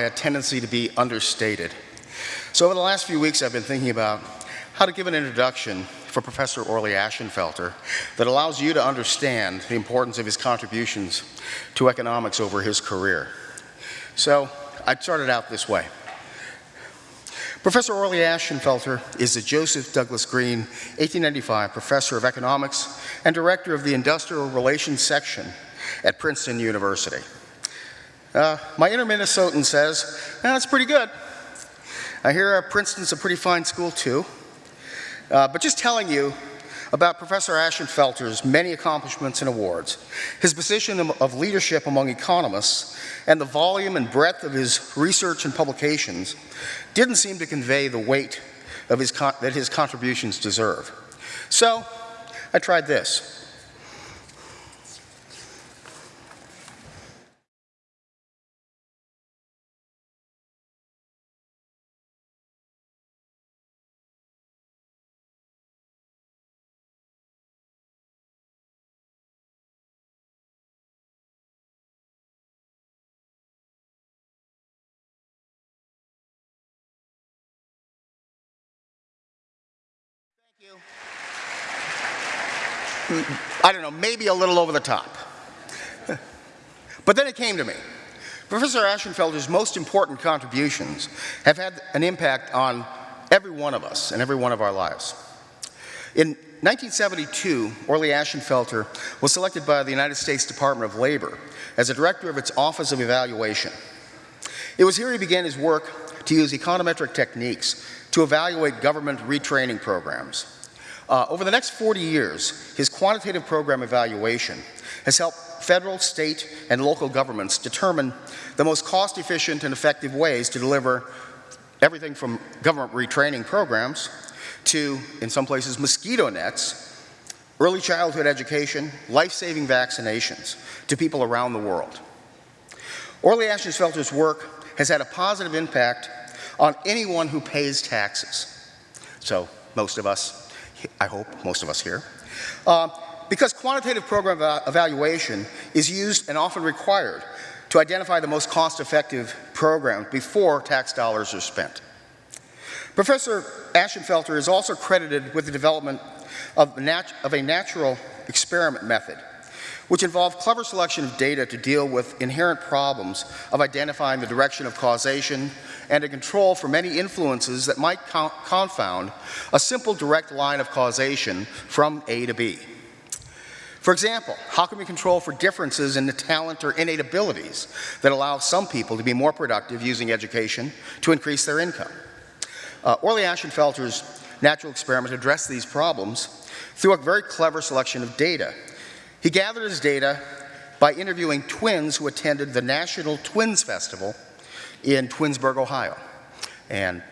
a tendency to be understated. So over the last few weeks, I've been thinking about how to give an introduction for Professor Orley Ashenfelter that allows you to understand the importance of his contributions to economics over his career. So I started out this way. Professor Orley Ashenfelter is the Joseph Douglas Green 1895 Professor of Economics and Director of the Industrial Relations Section at Princeton University. Uh, my inner Minnesotan says, that's pretty good. I hear uh, Princeton's a pretty fine school too. Uh, but just telling you about Professor Ashenfelter's many accomplishments and awards, his position of leadership among economists, and the volume and breadth of his research and publications didn't seem to convey the weight of his that his contributions deserve. So I tried this. I don't know, maybe a little over the top. but then it came to me. Professor Ashenfelter's most important contributions have had an impact on every one of us and every one of our lives. In 1972, Orley Ashenfelter was selected by the United States Department of Labor as a director of its Office of Evaluation. It was here he began his work to use econometric techniques to evaluate government retraining programs. Uh, over the next 40 years, his quantitative program evaluation has helped federal, state, and local governments determine the most cost-efficient and effective ways to deliver everything from government retraining programs to, in some places, mosquito nets, early childhood education, life-saving vaccinations to people around the world. Orley Ashenfelter's work has had a positive impact on anyone who pays taxes. So most of us I hope, most of us here. Uh, because quantitative program evaluation is used and often required to identify the most cost-effective program before tax dollars are spent. Professor Ashenfelter is also credited with the development of, of a natural experiment method which involve clever selection of data to deal with inherent problems of identifying the direction of causation and to control for many influences that might confound a simple direct line of causation from A to B. For example, how can we control for differences in the talent or innate abilities that allow some people to be more productive using education to increase their income? Uh, Orley Ashenfelter's natural experiment addressed these problems through a very clever selection of data he gathered his data by interviewing twins who attended the National Twins Festival in Twinsburg, Ohio. And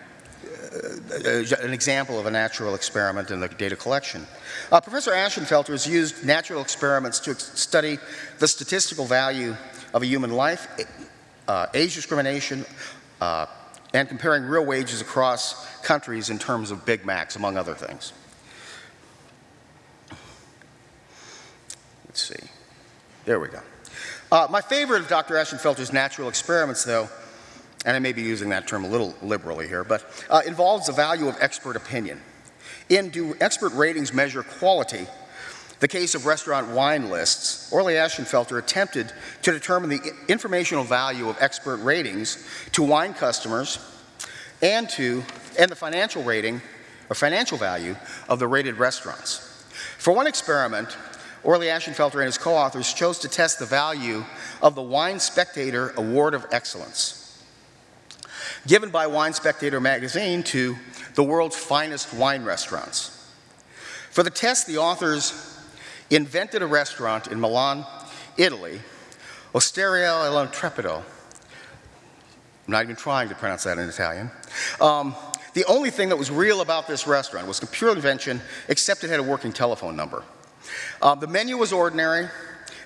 uh, an example of a natural experiment in the data collection. Uh, Professor Ashenfelter has used natural experiments to study the statistical value of a human life, uh, age discrimination, uh, and comparing real wages across countries in terms of Big Macs, among other things. Let's see. There we go. Uh, my favorite of Dr. Ashenfelter's natural experiments, though, and I may be using that term a little liberally here, but uh, involves the value of expert opinion. In Do Expert Ratings Measure Quality, the case of restaurant wine lists, Orley Ashenfelter attempted to determine the informational value of expert ratings to wine customers and to and the financial rating or financial value of the rated restaurants. For one experiment, Orley Ashenfelter and his co-authors chose to test the value of the Wine Spectator Award of Excellence, given by Wine Spectator magazine to the world's finest wine restaurants. For the test, the authors invented a restaurant in Milan, Italy, Osteria all'Intrepido. I'm not even trying to pronounce that in Italian. Um, the only thing that was real about this restaurant was a pure invention, except it had a working telephone number. Uh, the menu was ordinary,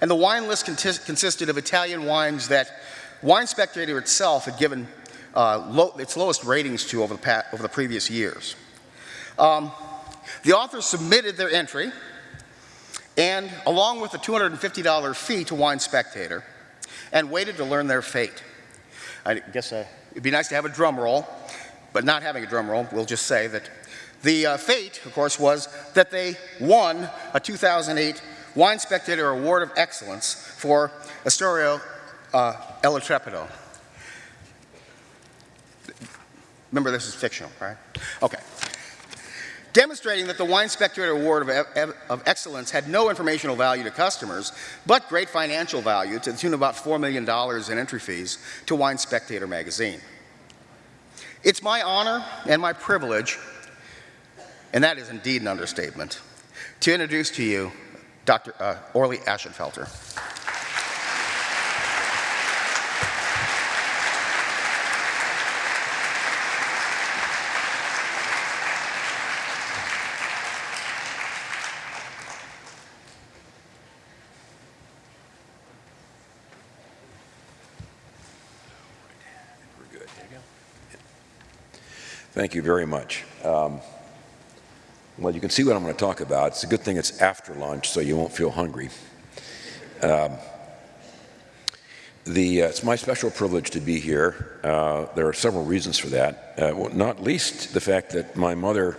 and the wine list consisted of Italian wines that Wine Spectator itself had given uh, its lowest ratings to over the, over the previous years. Um, the authors submitted their entry, and along with a $250 fee to Wine Spectator, and waited to learn their fate. I guess uh, it'd be nice to have a drum roll, but not having a drum roll, we'll just say that the uh, fate, of course, was that they won a 2008 Wine Spectator Award of Excellence for Astoria uh. Remember, this is fictional, right? Okay. Demonstrating that the Wine Spectator Award of, of, Excellence had no informational value to customers, but great financial value to the tune of about $4 million in entry fees to Wine Spectator magazine. It's my honor and my privilege, and that is indeed an understatement, to introduce to you Dr. Uh, Orley Ashenfelter. Thank you very much. Um, well, you can see what I'm going to talk about. It's a good thing it's after lunch, so you won't feel hungry. Um, the, uh, it's my special privilege to be here. Uh, there are several reasons for that, uh, well, not least the fact that my mother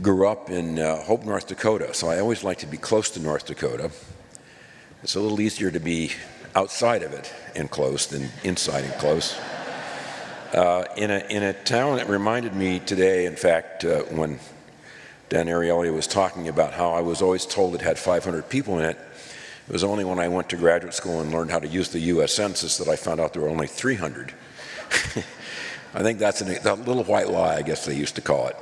grew up in uh, Hope, North Dakota, so I always like to be close to North Dakota. It's a little easier to be outside of it and close than inside and close. Uh, in, a, in a town that reminded me today, in fact, uh, when Dan Ariely was talking about how I was always told it had 500 people in it. It was only when I went to graduate school and learned how to use the U.S. Census that I found out there were only 300. I think that's a little white lie, I guess they used to call it,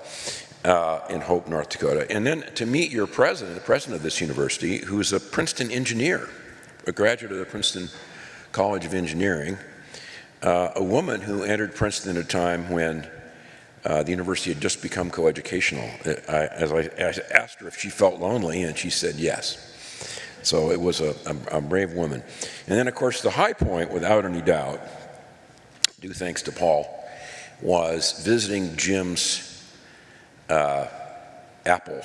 uh, in Hope, North Dakota. And then to meet your president, the president of this university, who's a Princeton engineer, a graduate of the Princeton College of Engineering, uh, a woman who entered Princeton at a time when uh, the university had just become coeducational. I, as I, asked her if she felt lonely, and she said yes. So it was a, a, a, brave woman. And then, of course, the high point, without any doubt, due thanks to Paul, was visiting Jim's uh, Apple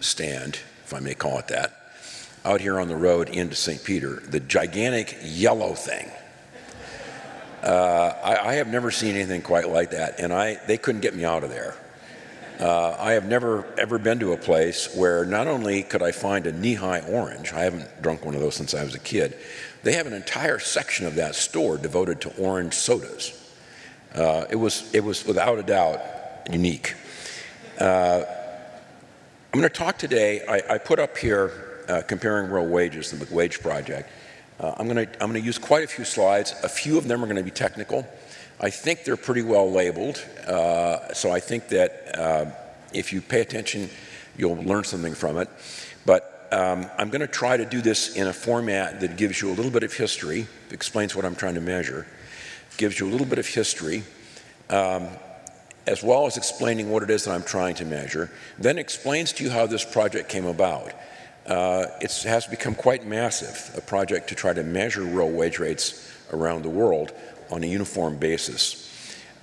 stand, if I may call it that, out here on the road into St. Peter, the gigantic yellow thing uh, I, I, have never seen anything quite like that, and I, they couldn't get me out of there. Uh, I have never ever been to a place where not only could I find a Nehi orange, I haven't drunk one of those since I was a kid, they have an entire section of that store devoted to orange sodas. Uh, it, was, it was without a doubt unique. Uh, I'm going to talk today, I, I put up here uh, comparing real wages, the McWage Project. Uh, I'm going to use quite a few slides. A few of them are going to be technical. I think they're pretty well labeled, uh, so I think that uh, if you pay attention, you'll learn something from it. But um, I'm going to try to do this in a format that gives you a little bit of history, explains what I'm trying to measure, gives you a little bit of history, um, as well as explaining what it is that I'm trying to measure, then explains to you how this project came about uh, it has become quite massive, a project to try to measure real wage rates around the world on a uniform basis.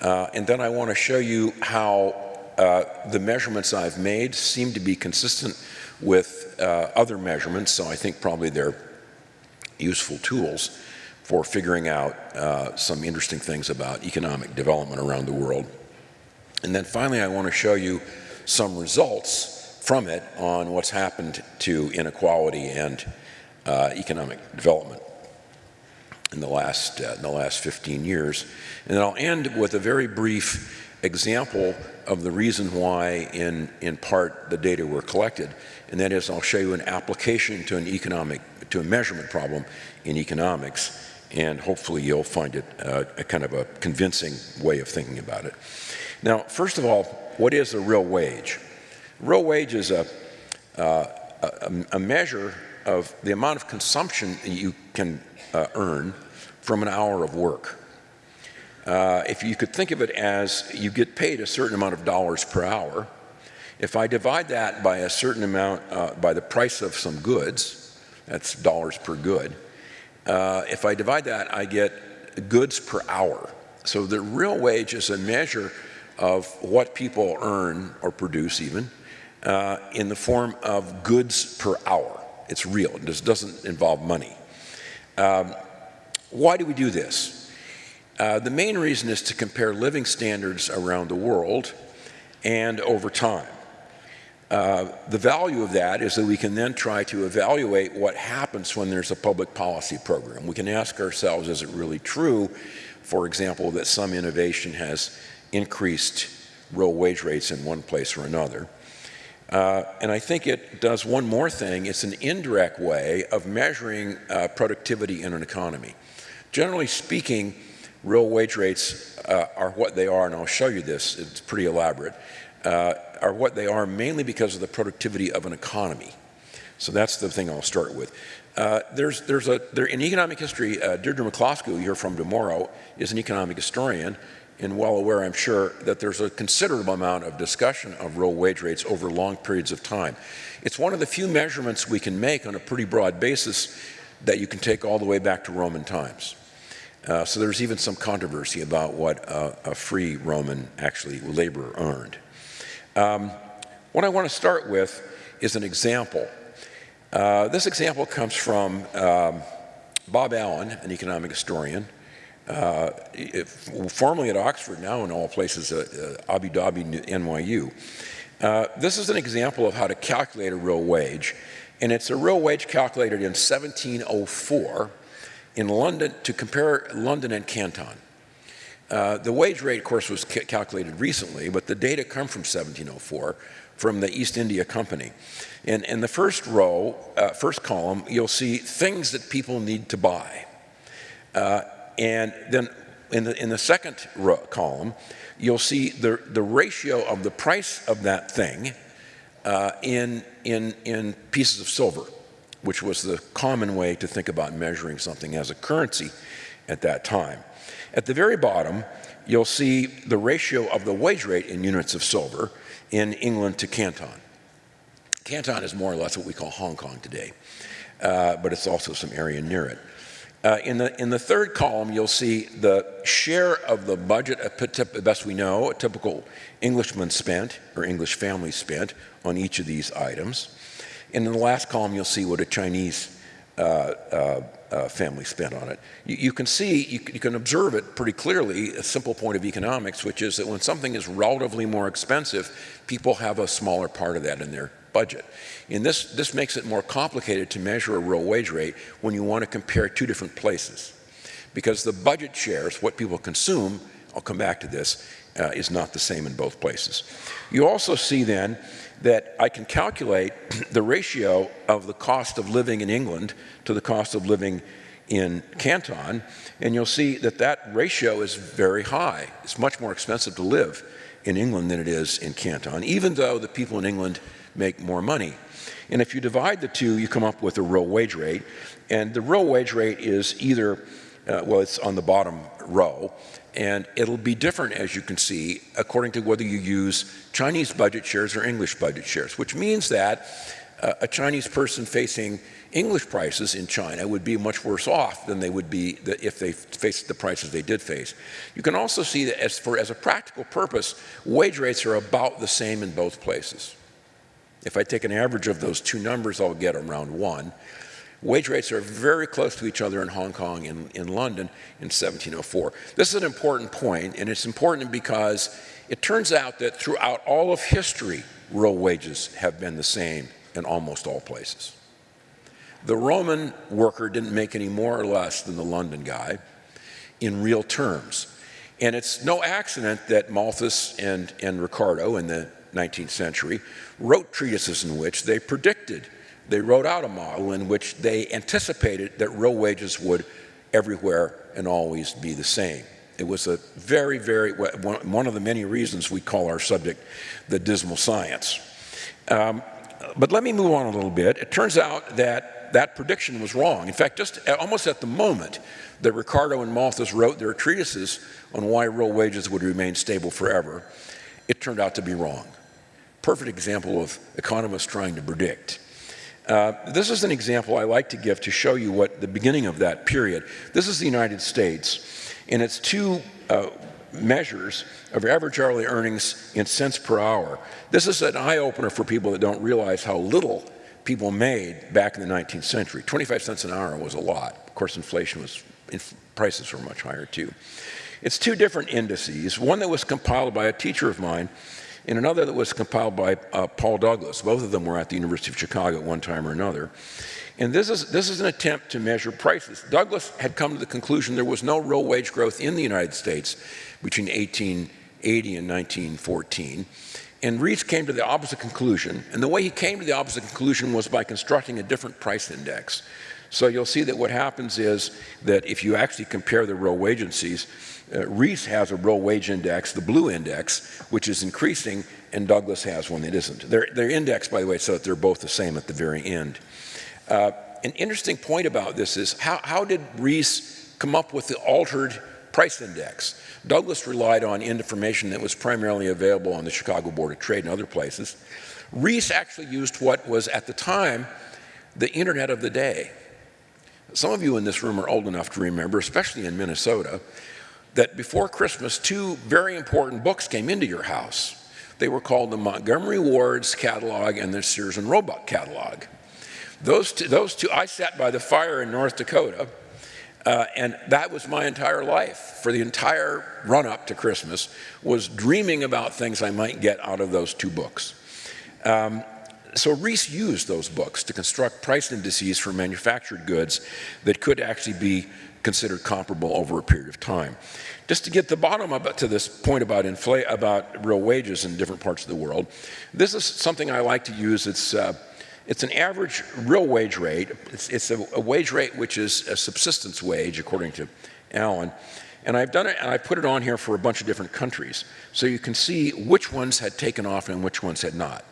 Uh, and then I want to show you how uh, the measurements I've made seem to be consistent with uh, other measurements, so I think probably they're useful tools for figuring out uh, some interesting things about economic development around the world. And then finally, I want to show you some results from it on what's happened to inequality and uh, economic development in the last uh, in the last 15 years. And then I'll end with a very brief example of the reason why in in part the data were collected and that is I'll show you an application to an economic to a measurement problem in economics and hopefully you'll find it uh, a kind of a convincing way of thinking about it. Now first of all what is a real wage? Real wage is a, uh, a, a, measure of the amount of consumption you can uh, earn from an hour of work. Uh, if you could think of it as you get paid a certain amount of dollars per hour, if I divide that by a certain amount, uh, by the price of some goods, that's dollars per good, uh, if I divide that, I get goods per hour. So the real wage is a measure of what people earn or produce even uh, in the form of goods per hour. It's real. This doesn't involve money. Um, why do we do this? Uh, the main reason is to compare living standards around the world and over time. Uh, the value of that is that we can then try to evaluate what happens when there's a public policy program. We can ask ourselves, is it really true, for example, that some innovation has increased real wage rates in one place or another? Uh, and I think it does one more thing. It's an indirect way of measuring uh, productivity in an economy. Generally speaking, real wage rates uh, are what they are, and I'll show you this. It's pretty elaborate uh, are what they are mainly because of the productivity of an economy. So that's the thing I'll start with. Uh, there's, there's a, there, in economic history, Deirdre McCloskey, who you hear from tomorrow, is an economic historian and well aware, I'm sure, that there's a considerable amount of discussion of real wage rates over long periods of time. It's one of the few measurements we can make on a pretty broad basis that you can take all the way back to Roman times. Uh, so there's even some controversy about what a free Roman actually labor earned. Um, what I want to start with is an example. Uh, this example comes from um, Bob Allen, an economic historian, uh, formerly at Oxford, now in all places at uh, Abu Dhabi, NYU. Uh, this is an example of how to calculate a real wage, and it's a real wage calculated in 1704 in London to compare London and Canton. Uh, the wage rate, of course, was ca calculated recently, but the data come from 1704 from the East India Company. And in the first row, uh, first column, you'll see things that people need to buy. Uh, and then in the, in the second column, you'll see the, the ratio of the price of that thing uh, in, in, in pieces of silver, which was the common way to think about measuring something as a currency at that time. At the very bottom, you'll see the ratio of the wage rate in units of silver in England to Canton. Canton is more or less what we call Hong Kong today, uh, but it's also some area near it. Uh, in, the, in the third column, you'll see the share of the budget, best we know, a typical Englishman spent or English family spent on each of these items. And in the last column, you'll see what a Chinese uh, uh, uh, family spent on it. You, you can see, you, you, can observe it pretty clearly, a simple point of economics, which is that when something is relatively more expensive, people have a smaller part of that in their budget. And this, this makes it more complicated to measure a real wage rate when you want to compare two different places. Because the budget shares, what people consume, I'll come back to this, uh, is not the same in both places. You also see then that I can calculate the ratio of the cost of living in England to the cost of living in Canton, and you'll see that that ratio is very high. It's much more expensive to live in England than it is in Canton, even though the people in England make more money. And if you divide the two, you come up with a real wage rate, and the real wage rate is either, uh, well, it's on the bottom row, and it'll be different, as you can see, according to whether you use Chinese budget shares or English budget shares, which means that uh, a Chinese person facing English prices in China would be much worse off than they would be if they faced the prices they did face. You can also see that as, for, as a practical purpose, wage rates are about the same in both places. If I take an average of those two numbers, I'll get around one. Wage rates are very close to each other in Hong Kong and in London in 1704. This is an important point, and it's important because it turns out that throughout all of history, real wages have been the same in almost all places. The Roman worker didn't make any more or less than the London guy in real terms. And it's no accident that Malthus and, and Ricardo in the 19th century wrote treatises in which they predicted they wrote out a model in which they anticipated that real wages would everywhere and always be the same. It was a very, very, one of the many reasons we call our subject the dismal science. Um, but let me move on a little bit. It turns out that that prediction was wrong. In fact, just almost at the moment that Ricardo and Malthus wrote their treatises on why real wages would remain stable forever, it turned out to be wrong. Perfect example of economists trying to predict. Uh, this is an example I like to give to show you what the beginning of that period. This is the United States, and it's two uh, measures of average hourly earnings in cents per hour. This is an eye-opener for people that don't realize how little people made back in the 19th century. 25 cents an hour was a lot. Of course, inflation was, inf prices were much higher too. It's two different indices, one that was compiled by a teacher of mine and another that was compiled by uh, Paul Douglas. Both of them were at the University of Chicago at one time or another. And this is, this is an attempt to measure prices. Douglas had come to the conclusion there was no real wage growth in the United States between 1880 and 1914. And Rees came to the opposite conclusion. And the way he came to the opposite conclusion was by constructing a different price index. So you'll see that what happens is that if you actually compare the real wage uh, Rees has a real wage index, the blue index, which is increasing, and Douglas has one that isn't. They're, they're indexed, by the way, so that they're both the same at the very end. Uh, an interesting point about this is how, how did Rees come up with the altered price index? Douglas relied on information that was primarily available on the Chicago Board of Trade and other places. Rees actually used what was at the time the internet of the day. Some of you in this room are old enough to remember, especially in Minnesota, that before Christmas, two very important books came into your house. They were called the Montgomery Ward's catalog and the Sears and Roebuck catalog. Those two, those two, I sat by the fire in North Dakota, uh, and that was my entire life. For the entire run up to Christmas, was dreaming about things I might get out of those two books. Um, so Rees used those books to construct price indices for manufactured goods that could actually be considered comparable over a period of time. Just to get the bottom up to this point about inflate about real wages in different parts of the world, this is something I like to use. It's uh, it's an average real wage rate. It's, it's a, a, wage rate which is a subsistence wage, according to Allen. And I've done it, and I put it on here for a bunch of different countries. So you can see which ones had taken off and which ones had not.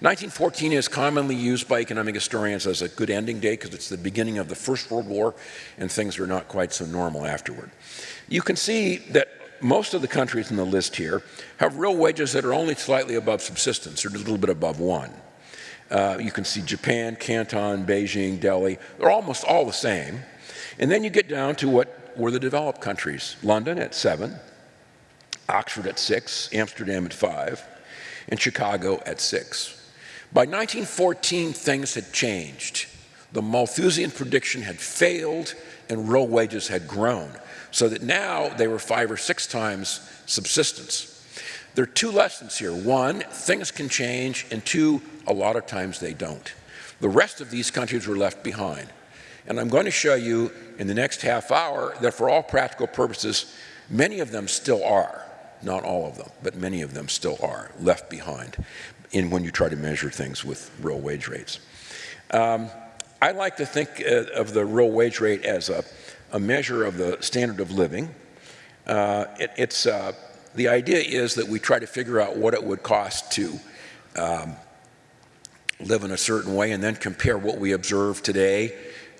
1914 is commonly used by economic historians as a good ending date because it's the beginning of the First World War and things are not quite so normal afterward. You can see that most of the countries in the list here have real wages that are only slightly above subsistence or a little bit above one. Uh, you can see Japan, Canton, Beijing, Delhi, they're almost all the same. And then you get down to what were the developed countries. London at seven, Oxford at six, Amsterdam at five, and Chicago at six. By 1914, things had changed. The Malthusian prediction had failed and real wages had grown, so that now they were five or six times subsistence. There are two lessons here. One, things can change, and two, a lot of times they don't. The rest of these countries were left behind. And I'm going to show you in the next half hour that for all practical purposes, many of them still are. Not all of them, but many of them still are left behind in when you try to measure things with real wage rates. Um, I like to think uh, of the real wage rate as a, a, measure of the standard of living. Uh, it, it's, uh, the idea is that we try to figure out what it would cost to um, live in a certain way and then compare what we observe today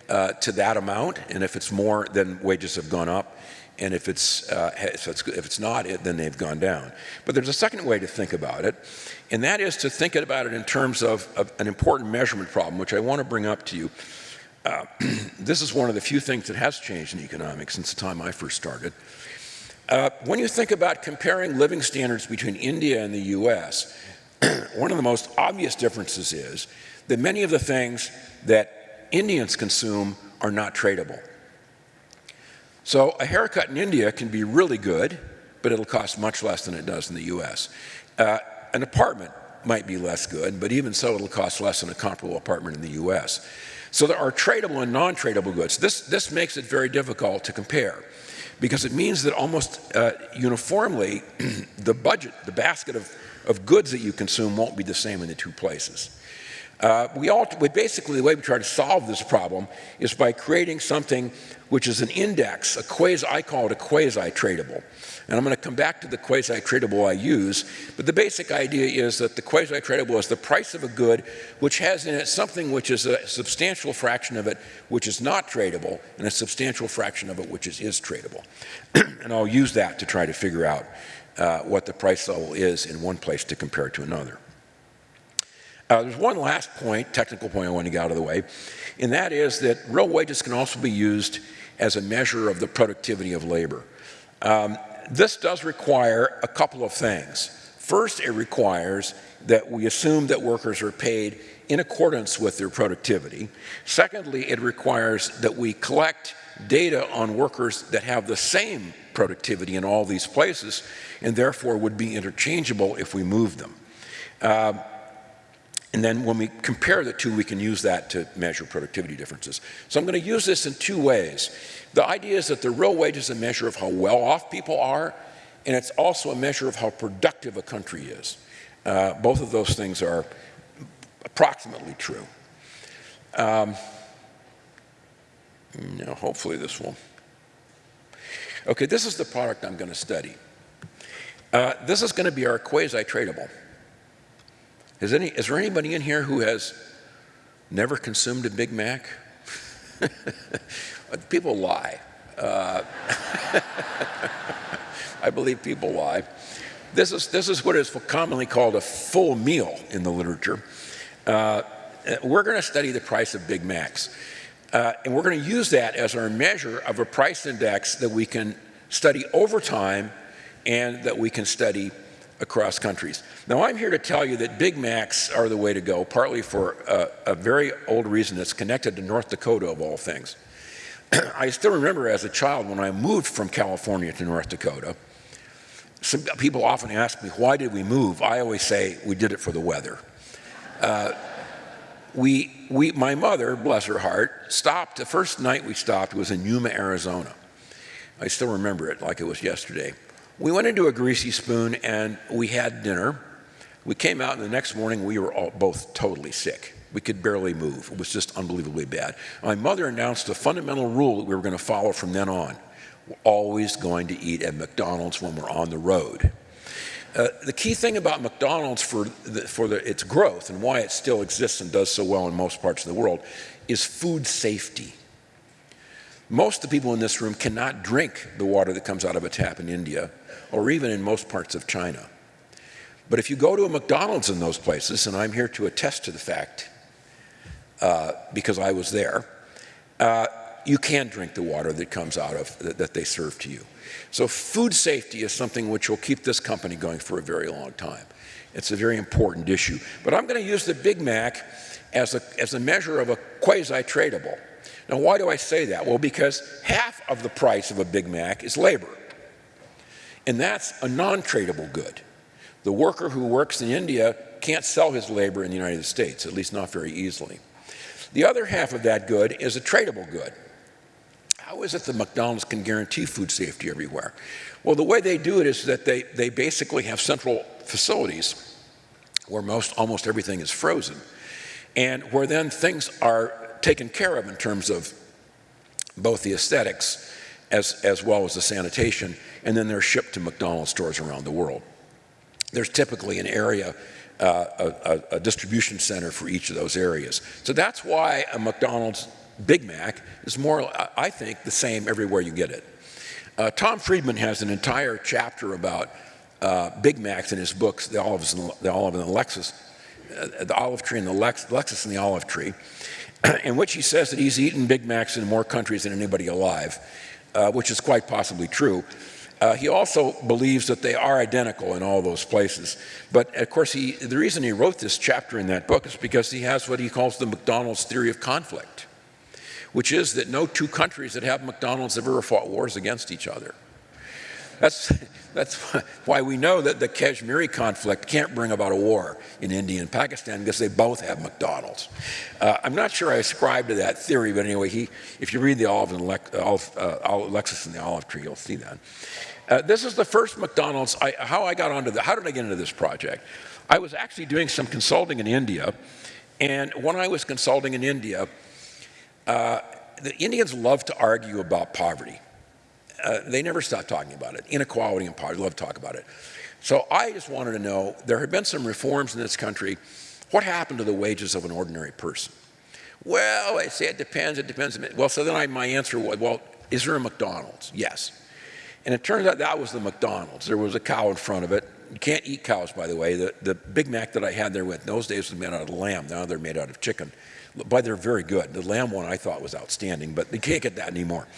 uh, to that amount. And if it's more, then wages have gone up. And if it's, uh, if it's, if it's not, then they've gone down. But there's a second way to think about it, and that is to think about it in terms of, of an important measurement problem, which I want to bring up to you. Uh, this is one of the few things that has changed in economics since the time I first started. Uh, when you think about comparing living standards between India and the US, one of the most obvious differences is that many of the things that Indians consume are not tradable. So a haircut in India can be really good, but it'll cost much less than it does in the US. Uh, an apartment might be less good, but even so, it'll cost less than a comparable apartment in the US. So there are tradable and non-tradable goods. This, this makes it very difficult to compare because it means that almost uh, uniformly, the budget, the basket of, of goods that you consume won't be the same in the two places. Uh, we, all, we basically, the way we try to solve this problem is by creating something which is an index, a quasi, I call it a quasi-tradable. And I'm going to come back to the quasi-tradable I use, but the basic idea is that the quasi-tradable is the price of a good which has in it something which is a substantial fraction of it which is not tradable, and a substantial fraction of it which is, is tradable. and I'll use that to try to figure out uh, what the price level is in one place to compare to another. Uh, there's one last point, technical point I want to get out of the way, and that is that real wages can also be used as a measure of the productivity of labor. Um, this does require a couple of things. First, it requires that we assume that workers are paid in accordance with their productivity. Secondly, it requires that we collect data on workers that have the same productivity in all these places and therefore would be interchangeable if we moved them. Um, and then when we compare the two, we can use that to measure productivity differences. So I'm going to use this in two ways. The idea is that the real wage is a measure of how well off people are, and it's also a measure of how productive a country is. Uh, both of those things are approximately true. Um, now, hopefully this will. Okay, this is the product I'm going to study. Uh, this is going to be our quasi-tradable. Is, any, is there anybody in here who has never consumed a Big Mac? people lie. Uh, I believe people lie. This is, this is what is commonly called a full meal in the literature. Uh, we're going to study the price of Big Macs. Uh, and we're going to use that as our measure of a price index that we can study over time and that we can study across countries. Now, I'm here to tell you that Big Macs are the way to go, partly for a, a very old reason that's connected to North Dakota, of all things. I still remember as a child when I moved from California to North Dakota, some people often ask me, why did we move? I always say, we did it for the weather. Uh, we, we, my mother, bless her heart, stopped, the first night we stopped was in Yuma, Arizona. I still remember it like it was yesterday. We went into a greasy spoon and we had dinner. We came out and the next morning we were all, both totally sick. We could barely move. It was just unbelievably bad. My mother announced a fundamental rule that we were going to follow from then on. We're always going to eat at McDonald's when we're on the road. Uh, the key thing about McDonald's for, the, for the, its growth and why it still exists and does so well in most parts of the world is food safety. Most of the people in this room cannot drink the water that comes out of a tap in India or even in most parts of China. But if you go to a McDonald's in those places, and I'm here to attest to the fact uh, because I was there, uh, you can drink the water that comes out of that, that they serve to you. So food safety is something which will keep this company going for a very long time. It's a very important issue. But I'm going to use the Big Mac as a, as a measure of a quasi-tradable. Now, why do I say that? Well, because half of the price of a Big Mac is labor. And that's a non-tradable good. The worker who works in India can't sell his labor in the United States, at least not very easily. The other half of that good is a tradable good. How is it that McDonald's can guarantee food safety everywhere? Well, the way they do it is that they, they basically have central facilities where most, almost everything is frozen, and where then things are taken care of in terms of both the aesthetics as, as well as the sanitation, and then they're shipped to McDonald's stores around the world. There's typically an area, uh, a, a, distribution center for each of those areas. So that's why a McDonald's Big Mac is more, I think, the same everywhere you get it. Uh, Tom Friedman has an entire chapter about uh, Big Macs in his books, The Olives and the, Olive and the Lexus, uh, the Olive Tree and the Lex, Lexus and the Olive Tree, in which he says that he's eaten Big Macs in more countries than anybody alive, uh, which is quite possibly true. Uh, he also believes that they are identical in all those places. But of course, he, the reason he wrote this chapter in that book is because he has what he calls the McDonald's theory of conflict, which is that no two countries that have McDonald's have ever fought wars against each other. That's, that's why we know that the Kashmiri conflict can't bring about a war in India and Pakistan because they both have McDonald's. Uh, I'm not sure I ascribe to that theory, but anyway, he, if you read the Olive and Le Olive, uh, Lexus and the Olive Tree, you'll see that. Uh, this is the first McDonald's, I, how I got onto the, how did I get into this project? I was actually doing some consulting in India, and when I was consulting in India, uh, the Indians love to argue about poverty. Uh, they never stop talking about it. Inequality and poverty, love to talk about it. So I just wanted to know, there had been some reforms in this country. What happened to the wages of an ordinary person? Well, I say it depends, it depends. Well, so then I, my answer was, well, is there a McDonald's? Yes. And it turns out that was the McDonald's. There was a cow in front of it. You can't eat cows, by the way. The, the Big Mac that I had there with, in those days was made out of lamb. Now they're made out of chicken. But they're very good. The lamb one I thought was outstanding, but they can't get that anymore.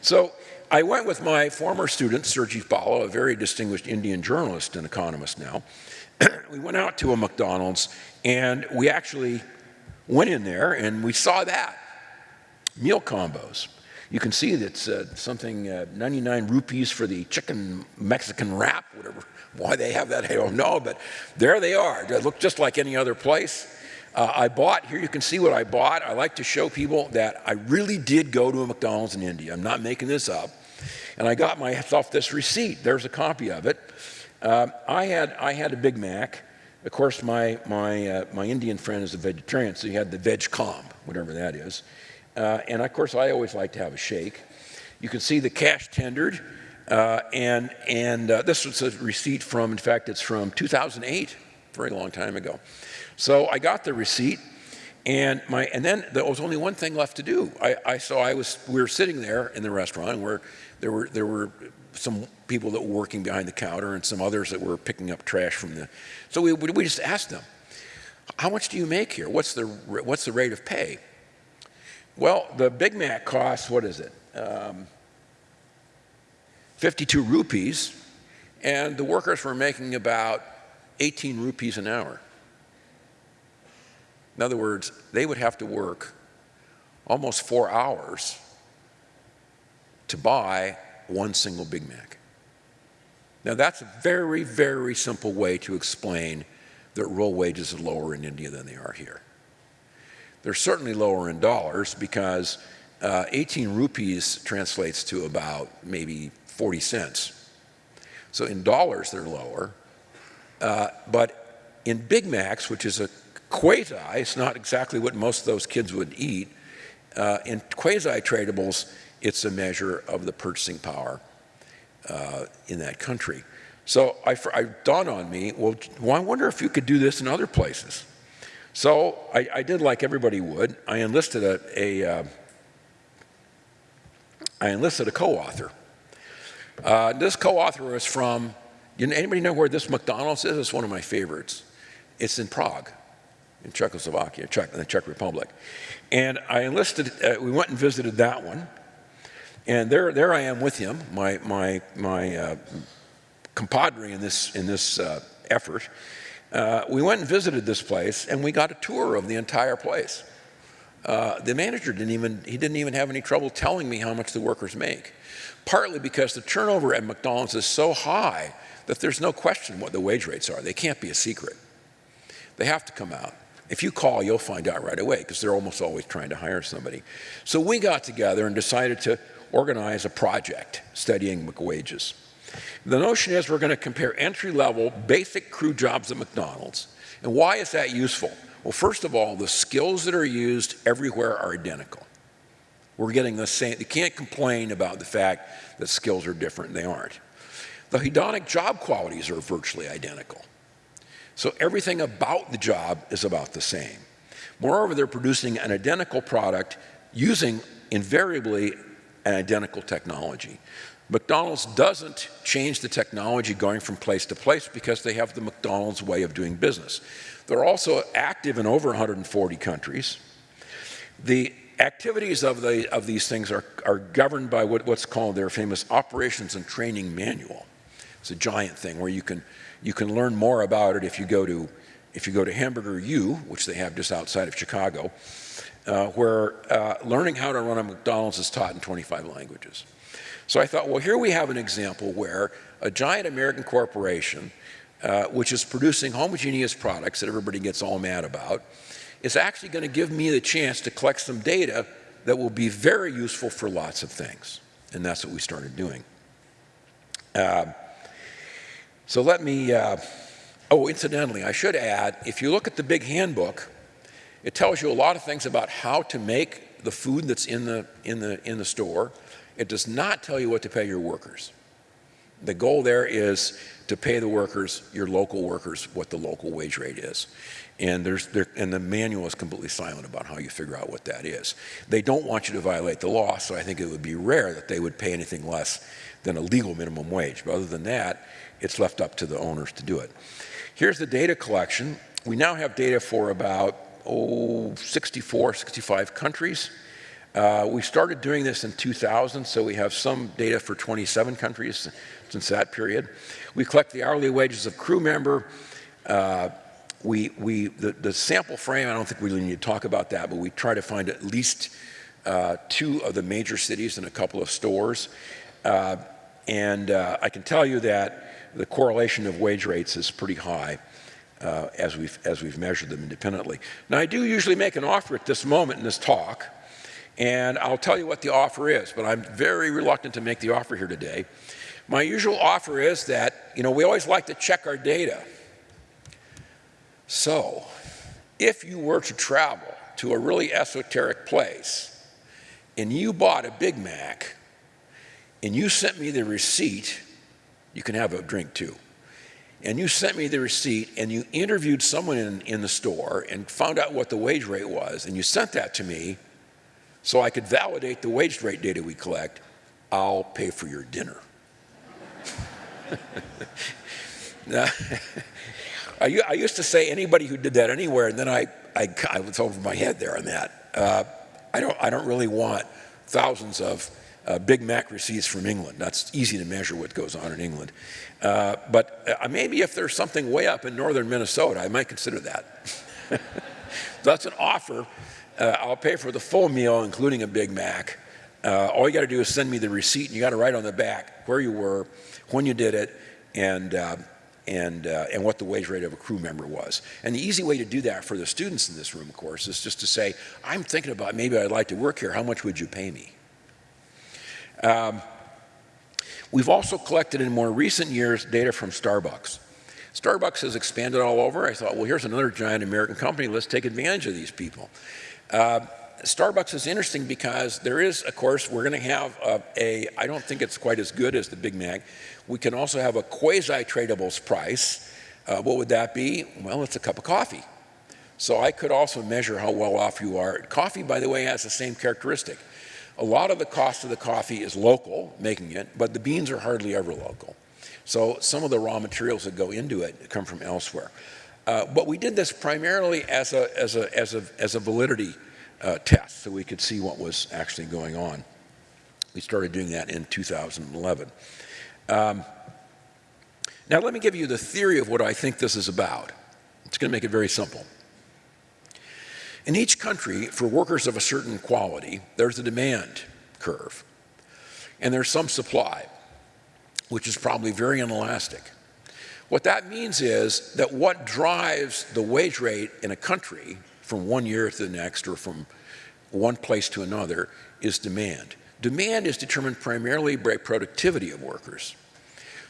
So I went with my former student, Surjit Bhalla, a very distinguished Indian journalist and economist now. we went out to a McDonald's and we actually went in there and we saw that meal combos. You can see that's uh, something uh, 99 rupees for the chicken Mexican wrap, whatever. Why they have that, I don't know, but there they are. They look just like any other place. Uh, I bought, here you can see what I bought. I like to show people that I really did go to a McDonald's in India. I'm not making this up. And I got myself this receipt. There's a copy of it. Uh, I, had, I had a Big Mac. Of course, my, my, uh, my Indian friend is a vegetarian, so he had the veg comb, whatever that is. Uh, and of course, I always like to have a shake. You can see the cash tendered. Uh, and and uh, this was a receipt from, in fact, it's from 2008, very long time ago. So I got the receipt, and my and then there was only one thing left to do. I, I so I was we were sitting there in the restaurant where there were there were some people that were working behind the counter and some others that were picking up trash from the. So we we just asked them, "How much do you make here? What's the what's the rate of pay?" Well, the Big Mac costs what is it? Um, 52 rupees, and the workers were making about 18 rupees an hour. In other words, they would have to work almost four hours to buy one single Big Mac. Now that's a very, very simple way to explain that real wages are lower in India than they are here. They're certainly lower in dollars because uh, 18 rupees translates to about maybe 40 cents. So in dollars they're lower, uh, but in Big Macs, which is a quasi, it's not exactly what most of those kids would eat, uh, in quasi-tradables, it's a measure of the purchasing power uh, in that country. So I, I, dawned on me, well, well, I wonder if you could do this in other places. So I, I did like everybody would. I enlisted a, a uh, I enlisted a co-author. Uh, this co-author is from, you know, anybody know where this McDonald's is? It's one of my favorites. It's in Prague in Czechoslovakia, Czech, in the Czech Republic. And I enlisted, uh, we went and visited that one. And there, there I am with him, my, my, my uh, compadre in this, in this uh, effort. Uh, we went and visited this place, and we got a tour of the entire place. Uh, the manager didn't even, he didn't even have any trouble telling me how much the workers make. Partly because the turnover at McDonald's is so high that there's no question what the wage rates are. They can't be a secret. They have to come out. If you call, you'll find out right away because they're almost always trying to hire somebody. So we got together and decided to organize a project studying wages. The notion is we're going to compare entry-level basic crew jobs at McDonald's. And why is that useful? Well, first of all, the skills that are used everywhere are identical. We're getting the same, you can't complain about the fact that skills are different, they aren't. The hedonic job qualities are virtually identical. So everything about the job is about the same. Moreover, they're producing an identical product using invariably an identical technology. McDonald's doesn't change the technology going from place to place because they have the McDonald's way of doing business. They're also active in over 140 countries. The activities of, the, of these things are, are governed by what, what's called their famous operations and training manual. It's a giant thing where you can you can learn more about it if you go to, if you go to Hamburger U, which they have just outside of Chicago, uh, where uh, learning how to run a McDonald's is taught in 25 languages. So I thought, well, here we have an example where a giant American corporation, uh, which is producing homogeneous products that everybody gets all mad about, is actually going to give me the chance to collect some data that will be very useful for lots of things. And that's what we started doing. Uh, so let me, uh, oh, incidentally, I should add, if you look at the big handbook, it tells you a lot of things about how to make the food that's in the, in the, in the store. It does not tell you what to pay your workers. The goal there is to pay the workers, your local workers, what the local wage rate is. And, there's, there, and the manual is completely silent about how you figure out what that is. They don't want you to violate the law, so I think it would be rare that they would pay anything less than a legal minimum wage. But other than that, it's left up to the owners to do it. Here's the data collection. We now have data for about, oh, 64, 65 countries. Uh, we started doing this in 2000, so we have some data for 27 countries since that period. We collect the hourly wages of crew member. Uh, we, we, the, the, sample frame, I don't think we really need to talk about that, but we try to find at least uh, two of the major cities and a couple of stores. Uh, and uh, I can tell you that the correlation of wage rates is pretty high uh, as, we've, as we've measured them independently. Now, I do usually make an offer at this moment in this talk, and I'll tell you what the offer is, but I'm very reluctant to make the offer here today. My usual offer is that, you know, we always like to check our data. So, if you were to travel to a really esoteric place and you bought a Big Mac and you sent me the receipt, you can have a drink too. And you sent me the receipt and you interviewed someone in, in the store and found out what the wage rate was and you sent that to me so I could validate the wage rate data we collect, I'll pay for your dinner. now, I, I, used to say anybody who did that anywhere, and then I, I, I was over my head there on that. Uh, I, don't, I don't really want thousands of uh, Big Mac receipts from England. That's easy to measure what goes on in England. Uh, but uh, maybe if there's something way up in northern Minnesota, I might consider that. That's an offer. Uh, I'll pay for the full meal, including a Big Mac. Uh, all you got to do is send me the receipt, and you got to write on the back where you were, when you did it, and uh, and, uh, and what the wage rate of a crew member was. And the easy way to do that for the students in this room, of course, is just to say, I'm thinking about maybe I'd like to work here. How much would you pay me? Um, we've also collected in more recent years data from Starbucks. Starbucks has expanded all over. I thought, well, here's another giant American company. Let's take advantage of these people. Uh, Starbucks is interesting because there is, of course, we're going to have a, a, I don't think it's quite as good as the Big Mac. We can also have a quasi-tradables price. Uh, what would that be? Well, it's a cup of coffee. So I could also measure how well off you are. Coffee, by the way, has the same characteristic. A lot of the cost of the coffee is local, making it, but the beans are hardly ever local. So some of the raw materials that go into it come from elsewhere. Uh, but we did this primarily as a, as a, as a, as a validity uh, test so we could see what was actually going on. We started doing that in 2011. Um, now let me give you the theory of what I think this is about. It's going to make it very simple. In each country, for workers of a certain quality, there's a demand curve, and there's some supply, which is probably very inelastic. What that means is that what drives the wage rate in a country from one year to the next or from one place to another is demand. Demand is determined primarily by productivity of workers.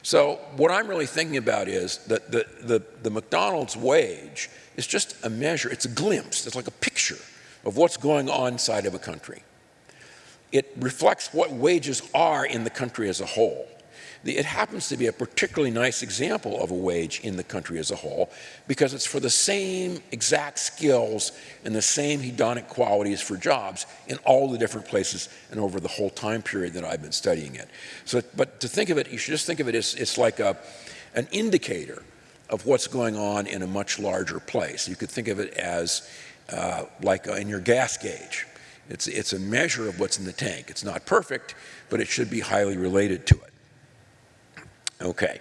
So what I'm really thinking about is that the, the, the, McDonald's wage is just a measure, it's a glimpse, it's like a picture of what's going on inside of a country. It reflects what wages are in the country as a whole. It happens to be a particularly nice example of a wage in the country as a whole because it's for the same exact skills and the same hedonic qualities for jobs in all the different places and over the whole time period that I've been studying it. So, but to think of it, you should just think of it as it's like a, an indicator of what's going on in a much larger place. You could think of it as uh, like uh, in your gas gauge. It's, it's a measure of what's in the tank. It's not perfect, but it should be highly related to it. Okay.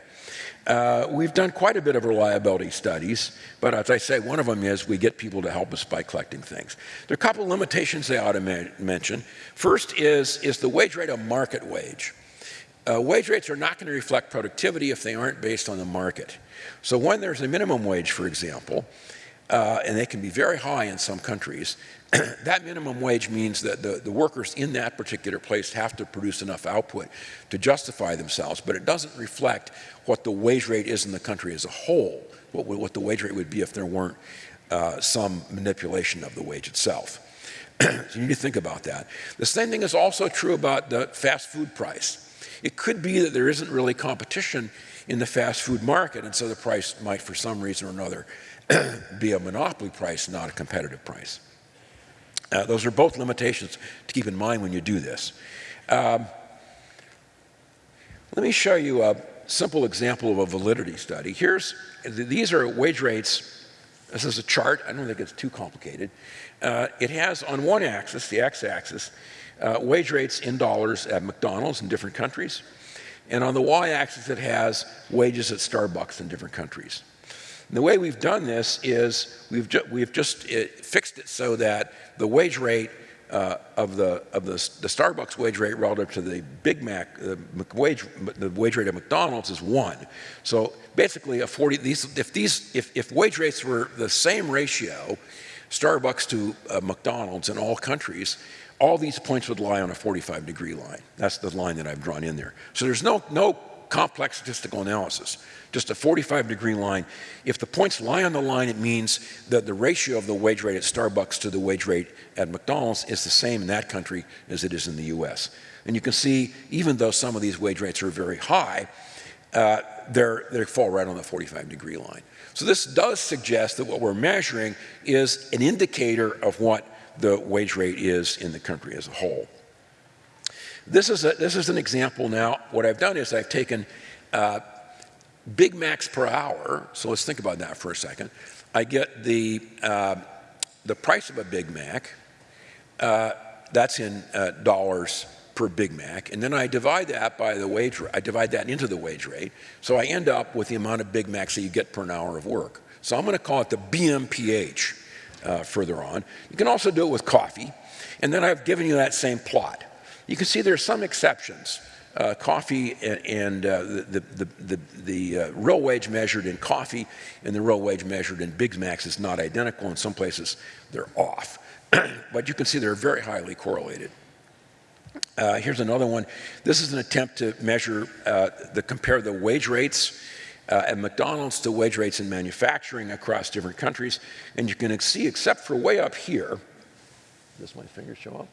Uh, we've done quite a bit of reliability studies, but as I say, one of them is we get people to help us by collecting things. There are a couple limitations they ought to mention. First is, is the wage rate a market wage? Uh, wage rates are not going to reflect productivity if they aren't based on the market. So when there's a minimum wage, for example, uh, and they can be very high in some countries, that minimum wage means that the, the workers in that particular place have to produce enough output to justify themselves, but it doesn't reflect what the wage rate is in the country as a whole, what, what the wage rate would be if there weren't uh, some manipulation of the wage itself. so you need to think about that. The same thing is also true about the fast food price. It could be that there isn't really competition in the fast food market, and so the price might, for some reason or another, be a monopoly price, not a competitive price. Uh, those are both limitations to keep in mind when you do this. Um, let me show you a simple example of a validity study. Here's, these are wage rates. This is a chart. I don't think it's too complicated. Uh, it has on one axis, the x-axis, uh, wage rates in dollars at McDonald's in different countries. And on the y-axis, it has wages at Starbucks in different countries. And the way we've done this is we've, ju we've just it, fixed it so that the wage rate uh, of the of the, the Starbucks wage rate relative to the Big Mac the wage the wage rate of McDonald's is one. So basically, a 40 these if these if, if wage rates were the same ratio, Starbucks to uh, McDonald's in all countries, all these points would lie on a 45 degree line. That's the line that I've drawn in there. So there's no no complex statistical analysis, just a 45 degree line. If the points lie on the line, it means that the ratio of the wage rate at Starbucks to the wage rate at McDonald's is the same in that country as it is in the US. And you can see, even though some of these wage rates are very high, uh, they fall right on the 45 degree line. So this does suggest that what we're measuring is an indicator of what the wage rate is in the country as a whole. This is, a, this is an example now. What I've done is I've taken uh, Big Macs per hour. So let's think about that for a second. I get the, uh, the price of a Big Mac. Uh, that's in uh, dollars per Big Mac. And then I divide that by the wage rate. I divide that into the wage rate. So I end up with the amount of Big Macs that you get per an hour of work. So I'm going to call it the BMPH uh, further on. You can also do it with coffee. And then I've given you that same plot. You can see there are some exceptions. Uh, coffee and, and uh, the, the, the, the uh, real wage measured in coffee and the real wage measured in Big Macs is not identical. In some places, they're off. but you can see they're very highly correlated. Uh, here's another one. This is an attempt to measure, uh, the compare the wage rates uh, at McDonald's to wage rates in manufacturing across different countries. And you can see, except for way up here, does my finger show up?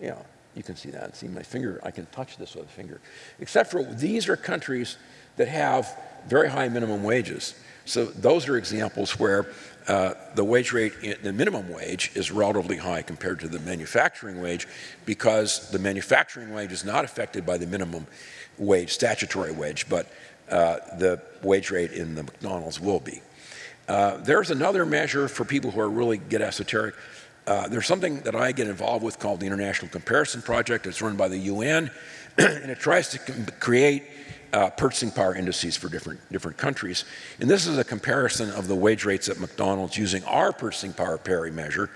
Yeah, you can see that. See my finger, I can touch this with a finger. Except for these are countries that have very high minimum wages. So those are examples where uh, the wage rate, the minimum wage is relatively high compared to the manufacturing wage because the manufacturing wage is not affected by the minimum wage, statutory wage, but the wage rate in the McDonald's will be. Uh, there's another measure for people who are really get esoteric. Uh, there's something that I get involved with called the International Comparison Project. It's run by the UN, and it tries to create uh, purchasing power indices for different, different countries. And this is a comparison of the wage rates at McDonald's using our purchasing power parity measure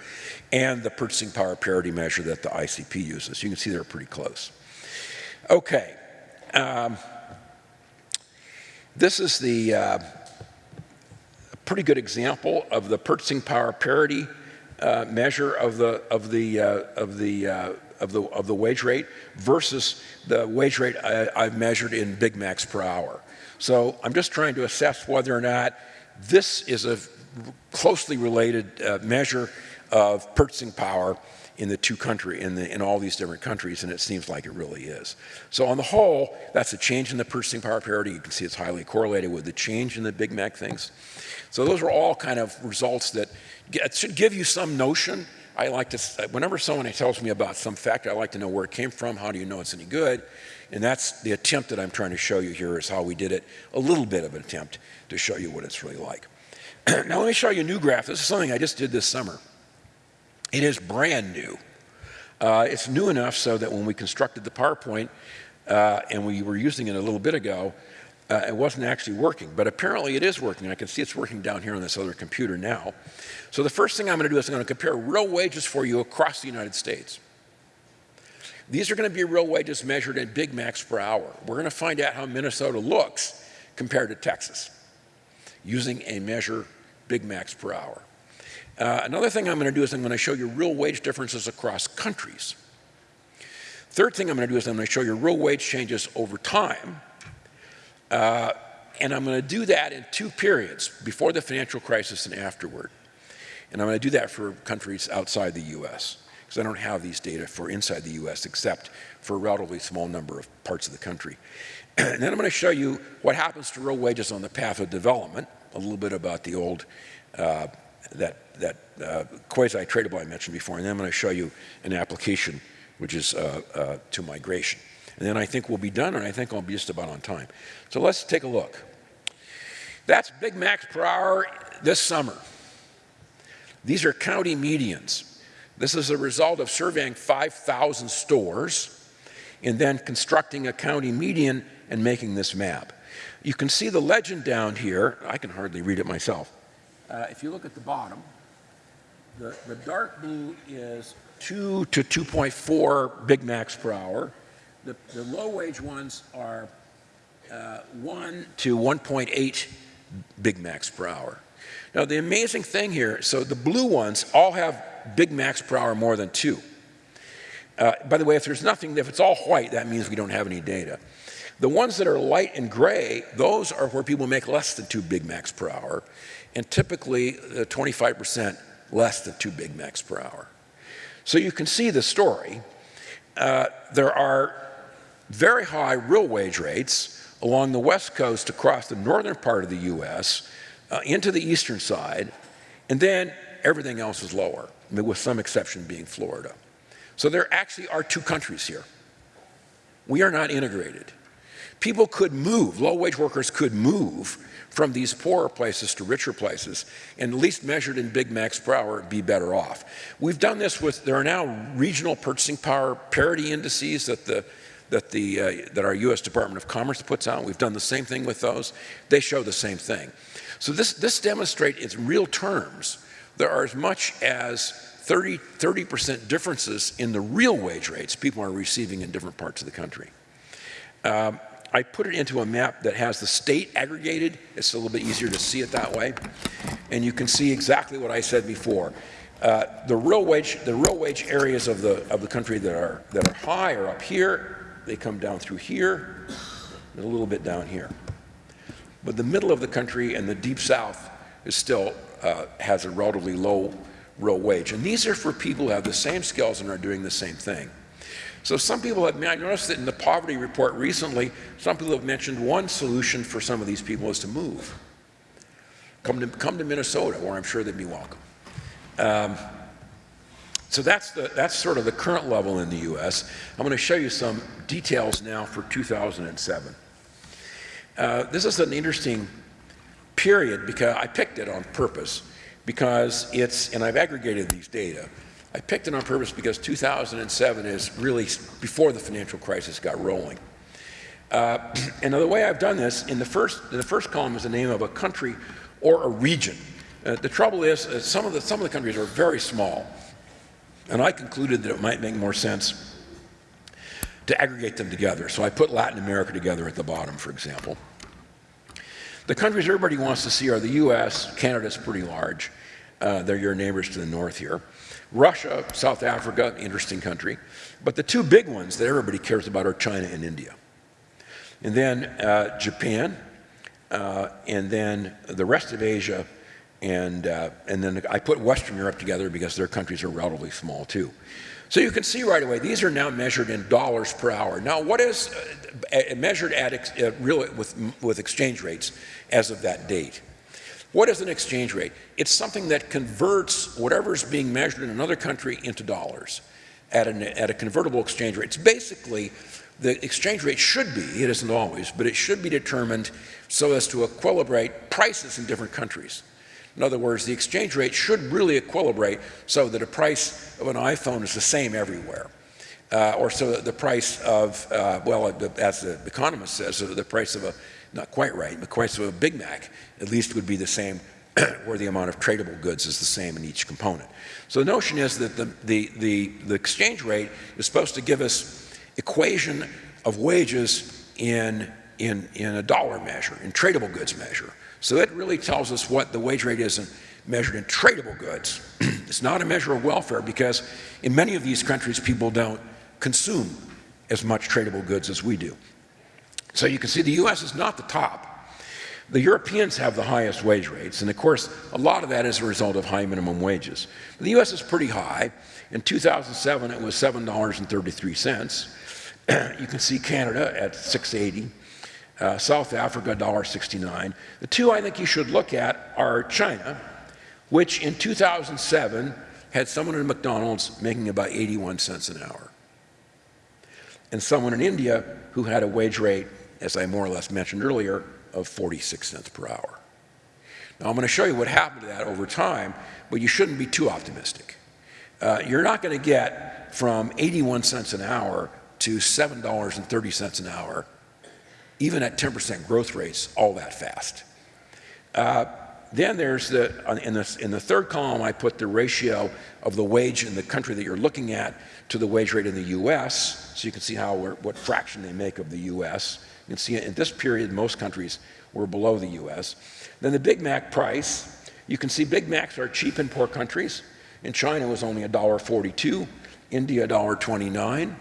and the purchasing power parity measure that the ICP uses. You can see they're pretty close. Okay. Um, this is the uh, pretty good example of the purchasing power parity uh, measure of the of the uh, of the uh, of the of the wage rate versus the wage rate I, have measured in Big Macs per hour. So I'm just trying to assess whether or not this is a closely related uh, measure of purchasing power in the two country in, the, in all these different countries, and it seems like it really is. So on the whole, that's a change in the purchasing power parity. You can see it's highly correlated with the change in the Big Mac things. So those are all kind of results that it should give you some notion. I like to, whenever someone tells me about some fact, I like to know where it came from. How do you know it's any good? And that's the attempt that I'm trying to show you here is how we did it. A little bit of an attempt to show you what it's really like. now let me show you a new graph. This is something I just did this summer. It is brand new. Uh, it's new enough so that when we constructed the PowerPoint, uh, and we were using it a little bit ago, uh, it wasn't actually working, but apparently it is working. I can see it's working down here on this other computer now. So the first thing I'm going to do is I'm going to compare real wages for you across the United States. These are going to be real wages measured in Big Macs per hour. We're going to find out how Minnesota looks compared to Texas using a measure Big Macs per hour. Uh, another thing I'm going to do is I'm going to show you real wage differences across countries. Third thing I'm going to do is I'm going to show you real wage changes over time uh, and I'm going to do that in two periods, before the financial crisis and afterward. And I'm going to do that for countries outside the U.S., because I don't have these data for inside the U.S., except for a relatively small number of parts of the country. and then I'm going to show you what happens to real wages on the path of development, a little bit about the old, uh, that, that uh, quasi-tradable I mentioned before, and then I'm going to show you an application, which is uh, uh to migration. And then I think we'll be done, and I think I'll be just about on time. So let's take a look. That's Big Macs per hour this summer. These are county medians. This is a result of surveying 5,000 stores and then constructing a county median and making this map. You can see the legend down here. I can hardly read it myself. Uh, if you look at the bottom, the, the dark blue is 2 to 2.4 Big Macs per hour. The, the low wage ones are uh, 1 to 1.8 Big Macs per hour. Now, the amazing thing here, so the blue ones all have Big Macs per hour more than two. Uh, by the way, if there's nothing, if it's all white, that means we don't have any data. The ones that are light and gray, those are where people make less than two Big Macs per hour, and typically 25% uh, less than two Big Macs per hour. So you can see the story. Uh, there are very high real wage rates along the west coast across the northern part of the U.S. Uh, into the eastern side, and then everything else is lower, with some exception being Florida. So there actually are two countries here. We are not integrated. People could move, low-wage workers could move from these poorer places to richer places, and at least measured in Big Macs per hour, be better off. We've done this with, there are now regional purchasing power parity indices that the that, the, uh, that our U.S. Department of Commerce puts out. We've done the same thing with those. They show the same thing. So this, this demonstrates in real terms there are as much as 30, 30% differences in the real wage rates people are receiving in different parts of the country. Um, I put it into a map that has the state aggregated. It's a little bit easier to see it that way. And you can see exactly what I said before. Uh, the real wage, the real wage areas of the of the country that are that are high are up here. They come down through here and a little bit down here. But the middle of the country and the deep south is still uh, has a relatively low real wage. And these are for people who have the same skills and are doing the same thing. So some people have, I noticed that in the poverty report recently, some people have mentioned one solution for some of these people is to move. Come to, come to Minnesota, where I'm sure they'd be welcome. Um, so that's, the, that's sort of the current level in the U.S. I'm going to show you some details now for 2007. Uh, this is an interesting period because I picked it on purpose because it's, and I've aggregated these data. I picked it on purpose because 2007 is really before the financial crisis got rolling. Uh, and the way I've done this, in the first, in the first column is the name of a country or a region. Uh, the trouble is, uh, some, of the, some of the countries are very small. And I concluded that it might make more sense to aggregate them together. So I put Latin America together at the bottom, for example. The countries everybody wants to see are the US, Canada's pretty large. Uh, they're your neighbors to the north here. Russia, South Africa, interesting country. But the two big ones that everybody cares about are China and India. And then uh, Japan, uh, and then the rest of Asia, and, uh, and then I put Western Europe together because their countries are relatively small too. So you can see right away, these are now measured in dollars per hour. Now what is uh, measured at ex uh, really with, with exchange rates as of that date? What is an exchange rate? It's something that converts whatever is being measured in another country into dollars at, an, at a convertible exchange rate. It's basically the exchange rate should be, it isn't always, but it should be determined so as to equilibrate prices in different countries. In other words, the exchange rate should really equilibrate so that the price of an iPhone is the same everywhere. Uh, or so that the price of, uh, well, as the economist says, the price of a, not quite right, but quite so a Big Mac at least would be the same where the amount of tradable goods is the same in each component. So the notion is that the, the, the, the exchange rate is supposed to give us equation of wages in, in, in a dollar measure, in tradable goods measure. So that really tells us what the wage rate is in, measured in tradable goods. it's not a measure of welfare because in many of these countries people don't consume as much tradable goods as we do. So you can see the US is not the top. The Europeans have the highest wage rates, and of course, a lot of that is a result of high minimum wages. The US is pretty high. In 2007, it was $7.33. you can see Canada at 680 uh, South Africa, $1.69. The two I think you should look at are China, which in 2007 had someone in McDonald's making about 81 cents an hour, and someone in India who had a wage rate, as I more or less mentioned earlier, of 46 cents per hour. Now I'm going to show you what happened to that over time, but you shouldn't be too optimistic. Uh, you're not going to get from 81 cents an hour to $7.30 an hour even at 10% growth rates all that fast. Uh, then there's the, in the, in the third column, I put the ratio of the wage in the country that you're looking at to the wage rate in the US. So you can see how what fraction they make of the US. You can see in this period, most countries were below the US. Then the Big Mac price, you can see Big Macs are cheap in poor countries. In China, it was only $1.42. India, $1.29.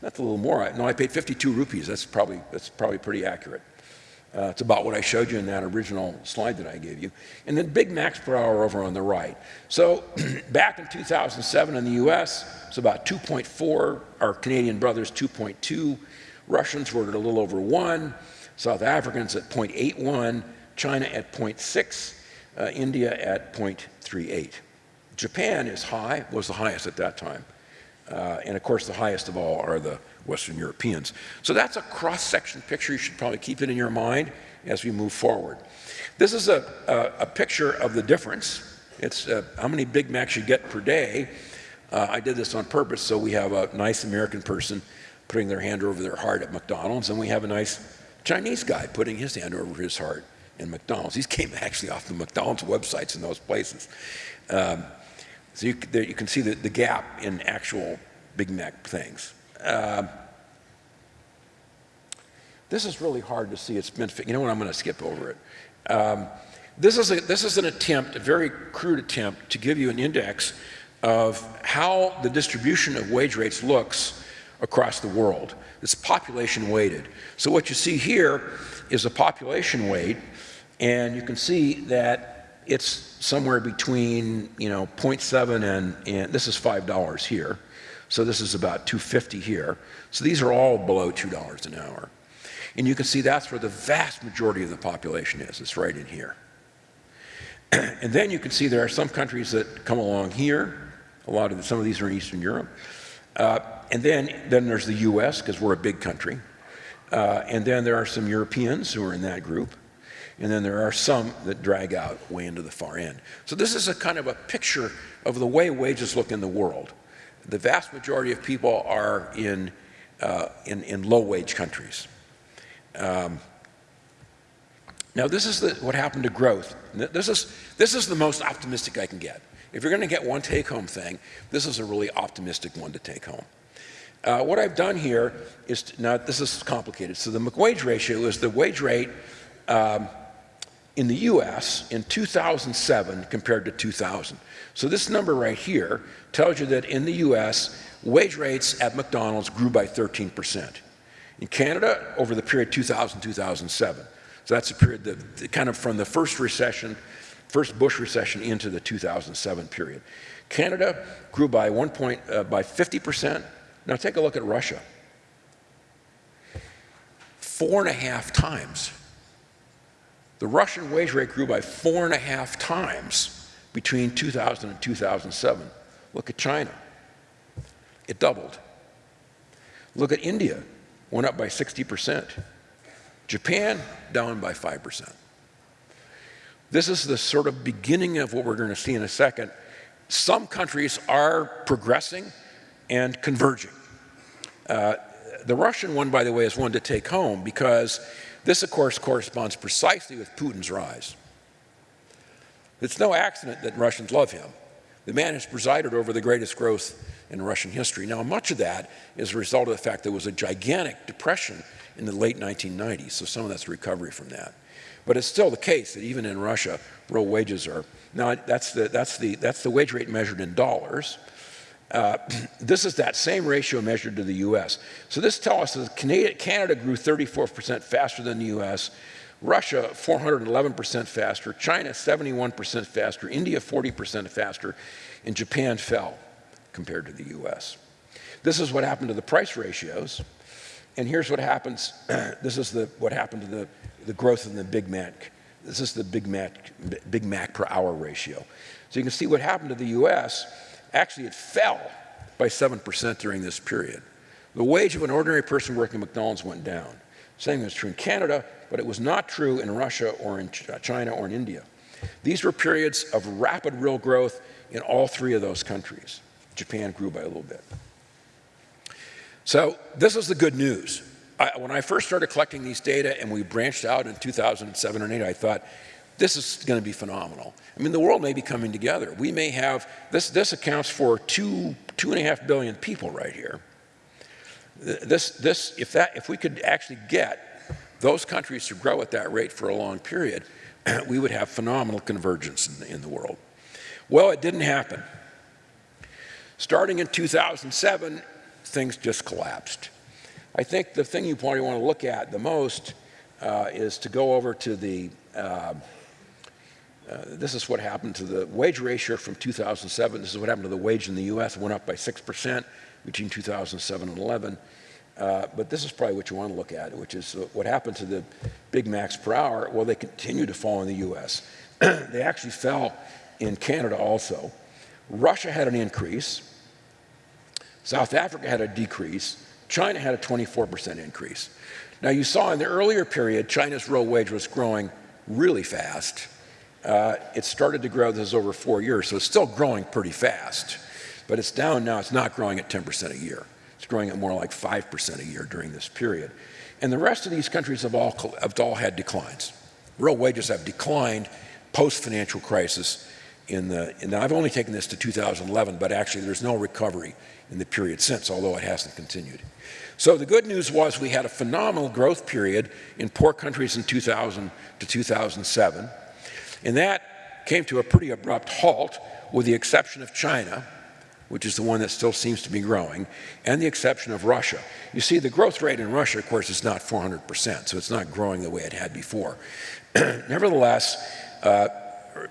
That's a little more. No, I paid 52 rupees. That's probably, that's probably pretty accurate. Uh, it's about what I showed you in that original slide that I gave you. And then Big Macs per hour over on the right. So back in 2007 in the US, it's about 2.4. Our Canadian brothers, 2.2. Russians were at a little over 1. South Africans at 0.81. China at 0.6. Uh, India at 0.38. Japan is high, was the highest at that time. Uh, and of course, the highest of all are the Western Europeans. So that's a cross-section picture. You should probably keep it in your mind as we move forward. This is a, a, a picture of the difference. It's uh, how many Big Macs you get per day. Uh, I did this on purpose so we have a nice American person putting their hand over their heart at McDonald's, and we have a nice Chinese guy putting his hand over his heart in McDonald's. These came actually off the McDonald's websites in those places. Um, so you, there, you, can see the, the, gap in actual Big Mac things. Uh, this is really hard to see. It's been, you know what, I'm going to skip over it. Um, this, is a, this is an attempt, a very crude attempt, to give you an index of how the distribution of wage rates looks across the world. It's population weighted. So what you see here is a population weight, and you can see that it's somewhere between, you know, 0.7 and, and this is $5 here. So this is about 250 here. So these are all below $2 an hour. And you can see that's where the vast majority of the population is. It's right in here. and then you can see there are some countries that come along here. A lot of the, some of these are in Eastern Europe. Uh, and then, then there's the US, because we're a big country. Uh, and then there are some Europeans who are in that group and then there are some that drag out way into the far end. So this is a kind of a picture of the way wages look in the world. The vast majority of people are in, uh, in, in low-wage countries. Um, now this is the, what happened to growth. This is, this is the most optimistic I can get. If you're going to get one take-home thing, this is a really optimistic one to take home. Uh, what I've done here is, to, now this is complicated. So the McWage ratio is the wage rate um, in the US in 2007 compared to 2000. So this number right here tells you that in the US, wage rates at McDonald's grew by 13%. In Canada, over the period 2000-2007. So that's a period that kind of from the first recession, first Bush recession into the 2007 period. Canada grew by one point, uh, by 50%. Now take a look at Russia. Four and a half times the Russian wage rate grew by four and a half times between 2000 and 2007. Look at China. It doubled. Look at India, went up by 60%. Japan, down by 5%. This is the sort of beginning of what we're going to see in a second. Some countries are progressing and converging. Uh, the Russian one, by the way, is one to take home because this, of course, corresponds precisely with Putin's rise. It's no accident that Russians love him. The man has presided over the greatest growth in Russian history. Now, much of that is a result of the fact there was a gigantic depression in the late 1990s, so some of that's recovery from that. But it's still the case that even in Russia, real wages are, now that's the, that's the, that's the wage rate measured in dollars. Uh, this is that same ratio measured to the U.S. So this tells us that Canada, grew 34% faster than the U.S., Russia 411% faster, China 71% faster, India 40% faster, and Japan fell compared to the U.S. This is what happened to the price ratios. And here's what happens. this is the, what happened to the, the growth in the Big Mac. This is the Big Mac, Big Mac per hour ratio. So you can see what happened to the U.S. Actually, it fell by 7% during this period. The wage of an ordinary person working at McDonald's went down. Same was true in Canada, but it was not true in Russia or in China or in India. These were periods of rapid real growth in all three of those countries. Japan grew by a little bit. So this is the good news. I, when I first started collecting these data and we branched out in 2007 and 8, I thought, this is going to be phenomenal. I mean, the world may be coming together. We may have, this, this accounts for two, two and a half billion people right here. This, this, if, that, if we could actually get those countries to grow at that rate for a long period, we would have phenomenal convergence in the, in the world. Well, it didn't happen. Starting in 2007, things just collapsed. I think the thing you probably want to look at the most uh, is to go over to the, uh, uh, this is what happened to the wage ratio from 2007. This is what happened to the wage in the U.S. It went up by 6% between 2007 and 11. Uh, but this is probably what you want to look at, which is what happened to the Big Macs per hour. Well, they continue to fall in the U.S. they actually fell in Canada also. Russia had an increase. South Africa had a decrease. China had a 24% increase. Now, you saw in the earlier period, China's real wage was growing really fast. Uh, it started to grow, this is over four years, so it's still growing pretty fast. But it's down now, it's not growing at 10% a year. It's growing at more like 5% a year during this period. And the rest of these countries have all, have all had declines. Real wages have declined post-financial crisis in the, and I've only taken this to 2011, but actually there's no recovery in the period since, although it hasn't continued. So the good news was we had a phenomenal growth period in poor countries in 2000 to 2007, and that came to a pretty abrupt halt with the exception of China, which is the one that still seems to be growing, and the exception of Russia. You see, the growth rate in Russia, of course, is not 400%, so it's not growing the way it had before. Nevertheless, uh,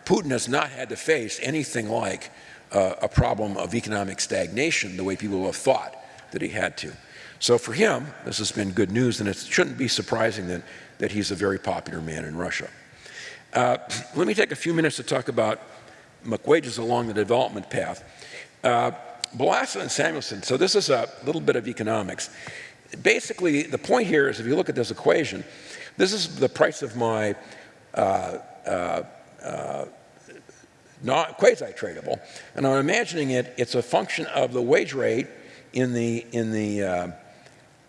Putin has not had to face anything like uh, a problem of economic stagnation the way people have thought that he had to. So for him, this has been good news, and it shouldn't be surprising that, that he's a very popular man in Russia. Uh, let me take a few minutes to talk about wages along the development path. Uh, and Samuelson, so this is a little bit of economics. Basically, the point here is if you look at this equation, this is the price of my uh, uh, not quasi-tradable. And I'm imagining it, it's a function of the wage rate in the, in the, uh,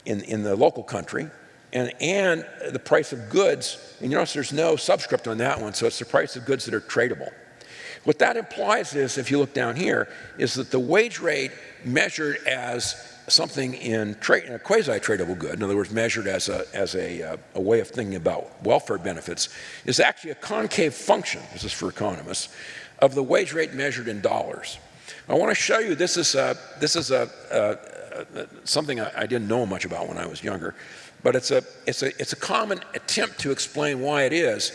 in, in the local country and, and the price of goods. And you notice there's no subscript on that one, so it's the price of goods that are tradable. What that implies is, if you look down here, is that the wage rate measured as something in, a quasi-tradable good, in other words, measured as, a, as a, uh, a way of thinking about welfare benefits, is actually a concave function, this is for economists, of the wage rate measured in dollars. I want to show you, this is, a, this is a, a, something I, I didn't know much about when I was younger, but it's a, it's, a, it's a common attempt to explain why it is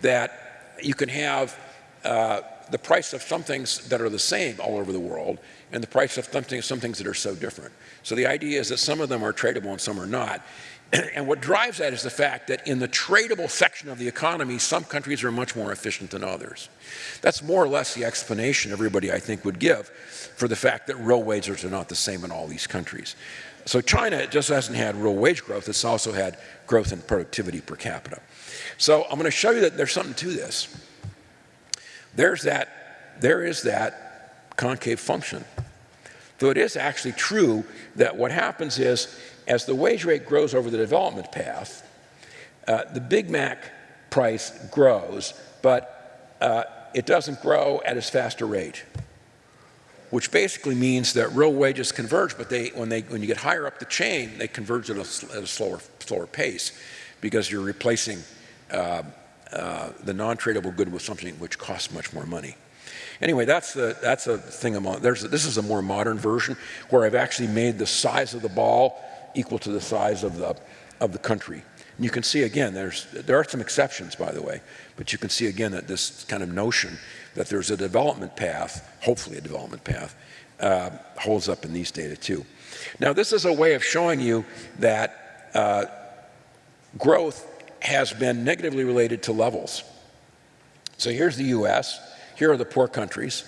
that you can have uh, the price of some things that are the same all over the world and the price of some things that are so different. So the idea is that some of them are tradable and some are not. And what drives that is the fact that in the tradable section of the economy, some countries are much more efficient than others. That's more or less the explanation everybody, I think, would give for the fact that real wages are not the same in all these countries. So China just hasn't had real wage growth, it's also had growth in productivity per capita. So I'm going to show you that there's something to this. There's that, there is that concave function. Though it is actually true that what happens is, as the wage rate grows over the development path, uh, the Big Mac price grows, but uh, it doesn't grow at as fast a rate, which basically means that real wages converge, but they, when, they, when you get higher up the chain, they converge at a, at a slower, slower pace because you're replacing uh, uh, the non-tradable good with something which costs much more money. Anyway, that's the that's a thing I'm. There's this is a more modern version where I've actually made the size of the ball equal to the size of the of the country. And you can see again, there's there are some exceptions by the way, but you can see again that this kind of notion that there's a development path, hopefully a development path, uh, holds up in these data too. Now this is a way of showing you that uh, growth has been negatively related to levels. So here's the U.S. Here are the poor countries.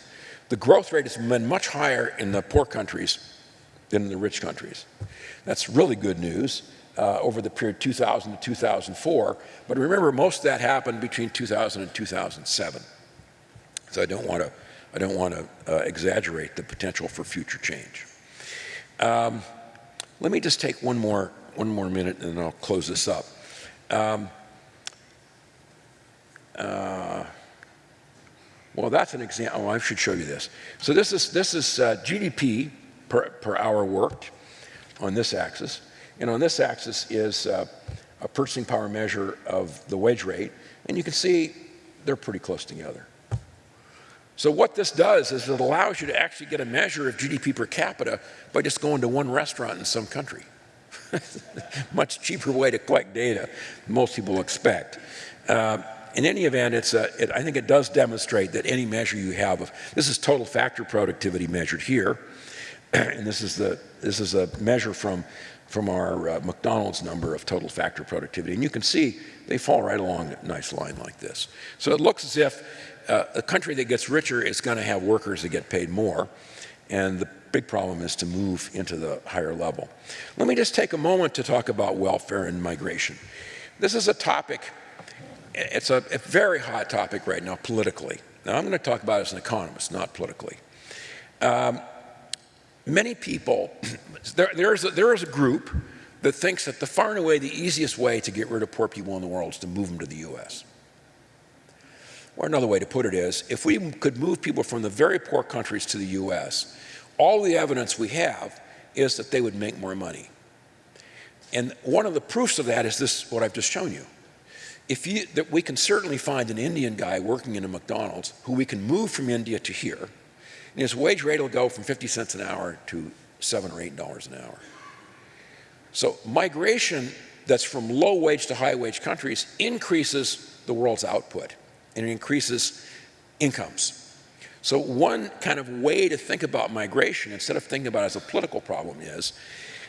The growth rate has been much higher in the poor countries than in the rich countries. That's really good news uh, over the period 2000 to 2004. But remember, most of that happened between 2000 and 2007. So I don't want to, I don't want to uh, exaggerate the potential for future change. Um, let me just take one more, one more minute and then I'll close this up. Um, uh, Well, that's an example. Oh, I should show you this. So this is, this is uh, GDP per, per hour worked on this axis. And on this axis is uh, a purchasing power measure of the wage rate. And you can see they're pretty close together. So what this does is it allows you to actually get a measure of GDP per capita by just going to one restaurant in some country. Much cheaper way to collect data than most people expect. Uh, in any event, it's a, it, I think it does demonstrate that any measure you have of, this is total factor productivity measured here, and this is, the, this is a measure from, from our uh, McDonald's number of total factor productivity. And you can see they fall right along a nice line like this. So it looks as if uh, a country that gets richer is going to have workers that get paid more. And the big problem is to move into the higher level. Let me just take a moment to talk about welfare and migration. This is a topic, it's a, a very hot topic right now politically. Now I'm going to talk about it as an economist, not politically. Um, many people, there, there, is a, there is a group that thinks that the far and away the easiest way to get rid of poor people in the world is to move them to the U.S. Or another way to put it is, if we could move people from the very poor countries to the U.S., all the evidence we have is that they would make more money. And one of the proofs of that is this, what I've just shown you. If you, that we can certainly find an Indian guy working in a McDonald's who we can move from India to here, and his wage rate will go from 50 cents an hour to seven or eight dollars an hour. So migration that's from low wage to high wage countries increases the world's output and it increases incomes. So one kind of way to think about migration, instead of thinking about it as a political problem is,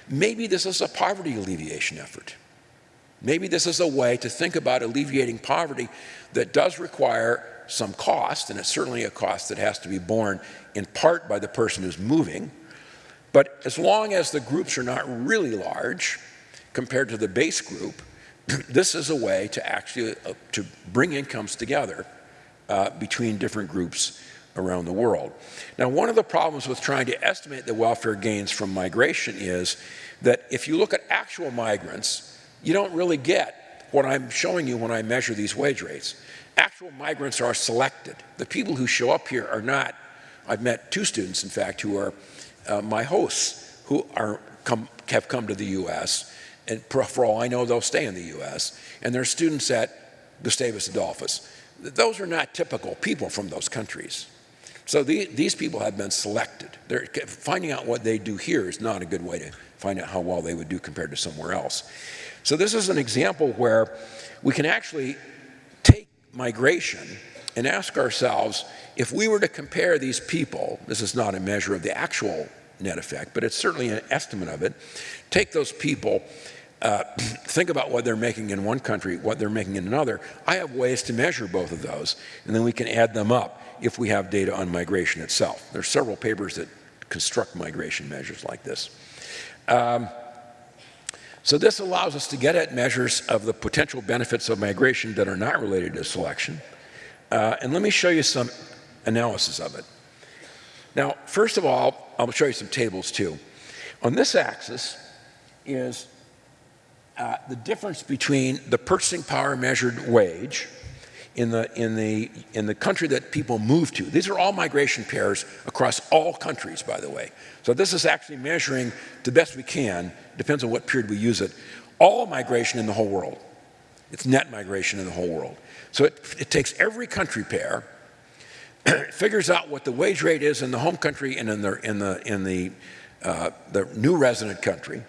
maybe this is a poverty alleviation effort. Maybe this is a way to think about alleviating poverty that does require some cost, and it's certainly a cost that has to be borne in part by the person who's moving. But as long as the groups are not really large compared to the base group, this is a way to actually uh, to bring incomes together uh, between different groups around the world. Now, one of the problems with trying to estimate the welfare gains from migration is that if you look at actual migrants, you don't really get what I'm showing you when I measure these wage rates. Actual migrants are selected. The people who show up here are not, I've met two students, in fact, who are uh, my hosts who are come, have come to the U.S., and for all I know, they'll stay in the U.S., and they're students at Gustavus Adolphus. Those are not typical people from those countries. So the, these people have been selected. They're, finding out what they do here is not a good way to find out how well they would do compared to somewhere else. So this is an example where we can actually take migration and ask ourselves, if we were to compare these people, this is not a measure of the actual net effect, but it's certainly an estimate of it, take those people uh, think about what they're making in one country, what they're making in another. I have ways to measure both of those, and then we can add them up if we have data on migration itself. There are several papers that construct migration measures like this. Um, so this allows us to get at measures of the potential benefits of migration that are not related to selection. Uh, and let me show you some analysis of it. Now, first of all, I'll show you some tables too. On this axis is uh, the difference between the purchasing power measured wage in the, in, the, in the country that people move to. These are all migration pairs across all countries, by the way. So this is actually measuring the best we can, depends on what period we use it, all migration in the whole world. It's net migration in the whole world. So it, it takes every country pair, figures out what the wage rate is in the home country and in the, in the, in the, uh, the new resident country,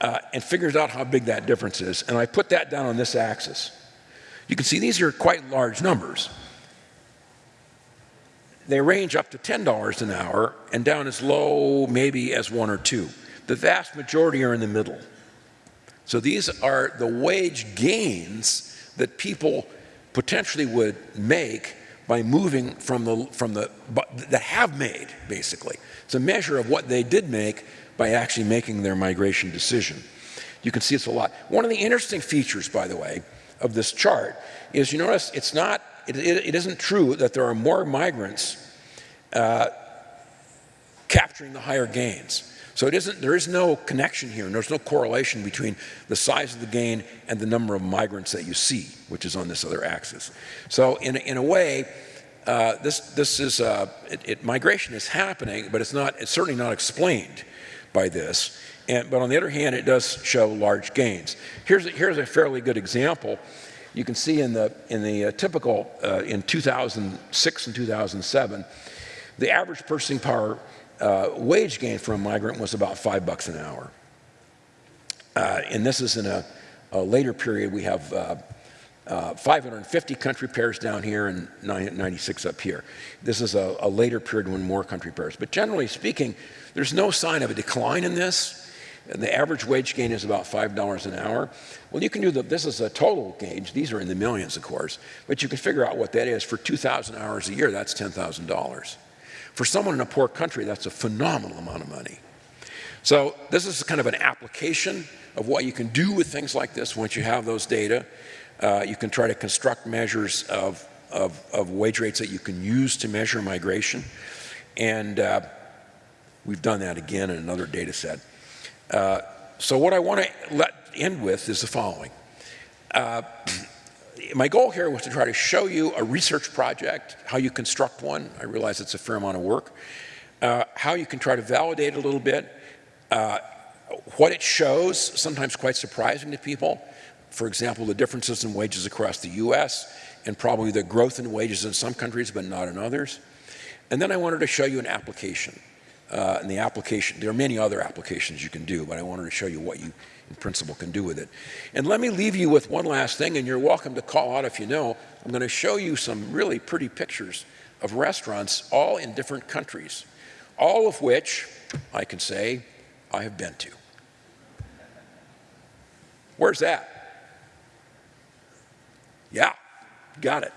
uh, and figures out how big that difference is. And I put that down on this axis. You can see these are quite large numbers. They range up to $10 an hour and down as low maybe as one or two. The vast majority are in the middle. So these are the wage gains that people potentially would make by moving from the, from the, that have made, basically. It's a measure of what they did make by actually making their migration decision. You can see it's a lot. One of the interesting features, by the way, of this chart is you notice it's not, it, it, it isn't true that there are more migrants uh, capturing the higher gains. So it isn't, there is no connection here, and there's no correlation between the size of the gain and the number of migrants that you see, which is on this other axis. So in, in a way, uh, this, this is, uh, it, it, migration is happening, but it's not, it's certainly not explained by this. And, but on the other hand, it does show large gains. Here's a, here's a fairly good example. You can see in the, in the uh, typical, uh, in 2006 and 2007, the average purchasing power uh, wage gain for a migrant was about five bucks an hour. Uh, and this is in a, a later period. We have uh, uh, 550 country pairs down here and 96 up here. This is a, a, later period when more country pairs. But generally speaking, there's no sign of a decline in this. And the average wage gain is about $5 an hour. Well, you can do the, this is a total gauge. These are in the millions, of course. But you can figure out what that is. For 2,000 hours a year, that's $10,000. For someone in a poor country, that's a phenomenal amount of money. So this is kind of an application of what you can do with things like this once you have those data. Uh, you can try to construct measures of, of, of, wage rates that you can use to measure migration. And uh, we've done that again in another data set. Uh, so what I want to let end with is the following. Uh, my goal here was to try to show you a research project, how you construct one. I realize it's a fair amount of work. Uh, how you can try to validate a little bit. Uh, what it shows, sometimes quite surprising to people. For example, the differences in wages across the U.S. and probably the growth in wages in some countries but not in others. And then I wanted to show you an application. Uh, and the application, there are many other applications you can do, but I wanted to show you what you in principle can do with it. And let me leave you with one last thing, and you're welcome to call out if you know. I'm going to show you some really pretty pictures of restaurants all in different countries, all of which I can say I have been to. Where's that? Yeah, got it.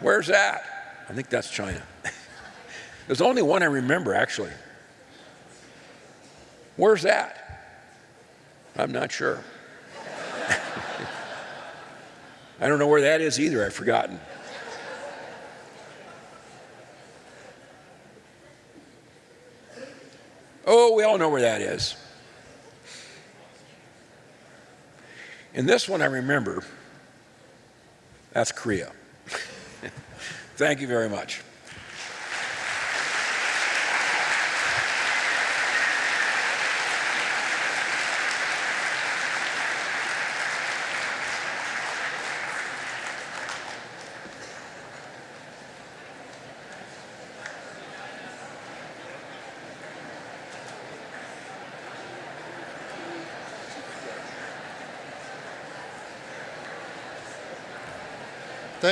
Where's that? I think that's China. There's only one I remember, actually. Where's that? I'm not sure. I don't know where that is either. I've forgotten. Oh, we all know where that is. And this one I remember. That's Korea. Thank you very much.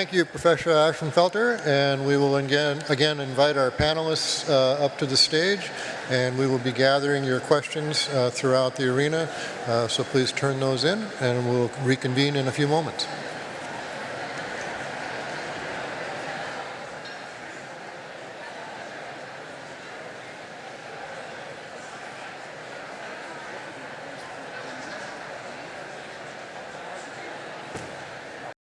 Thank you, Professor Ashenfelter, and we will again, again invite our panelists uh, up to the stage, and we will be gathering your questions uh, throughout the arena, uh, so please turn those in, and we'll reconvene in a few moments.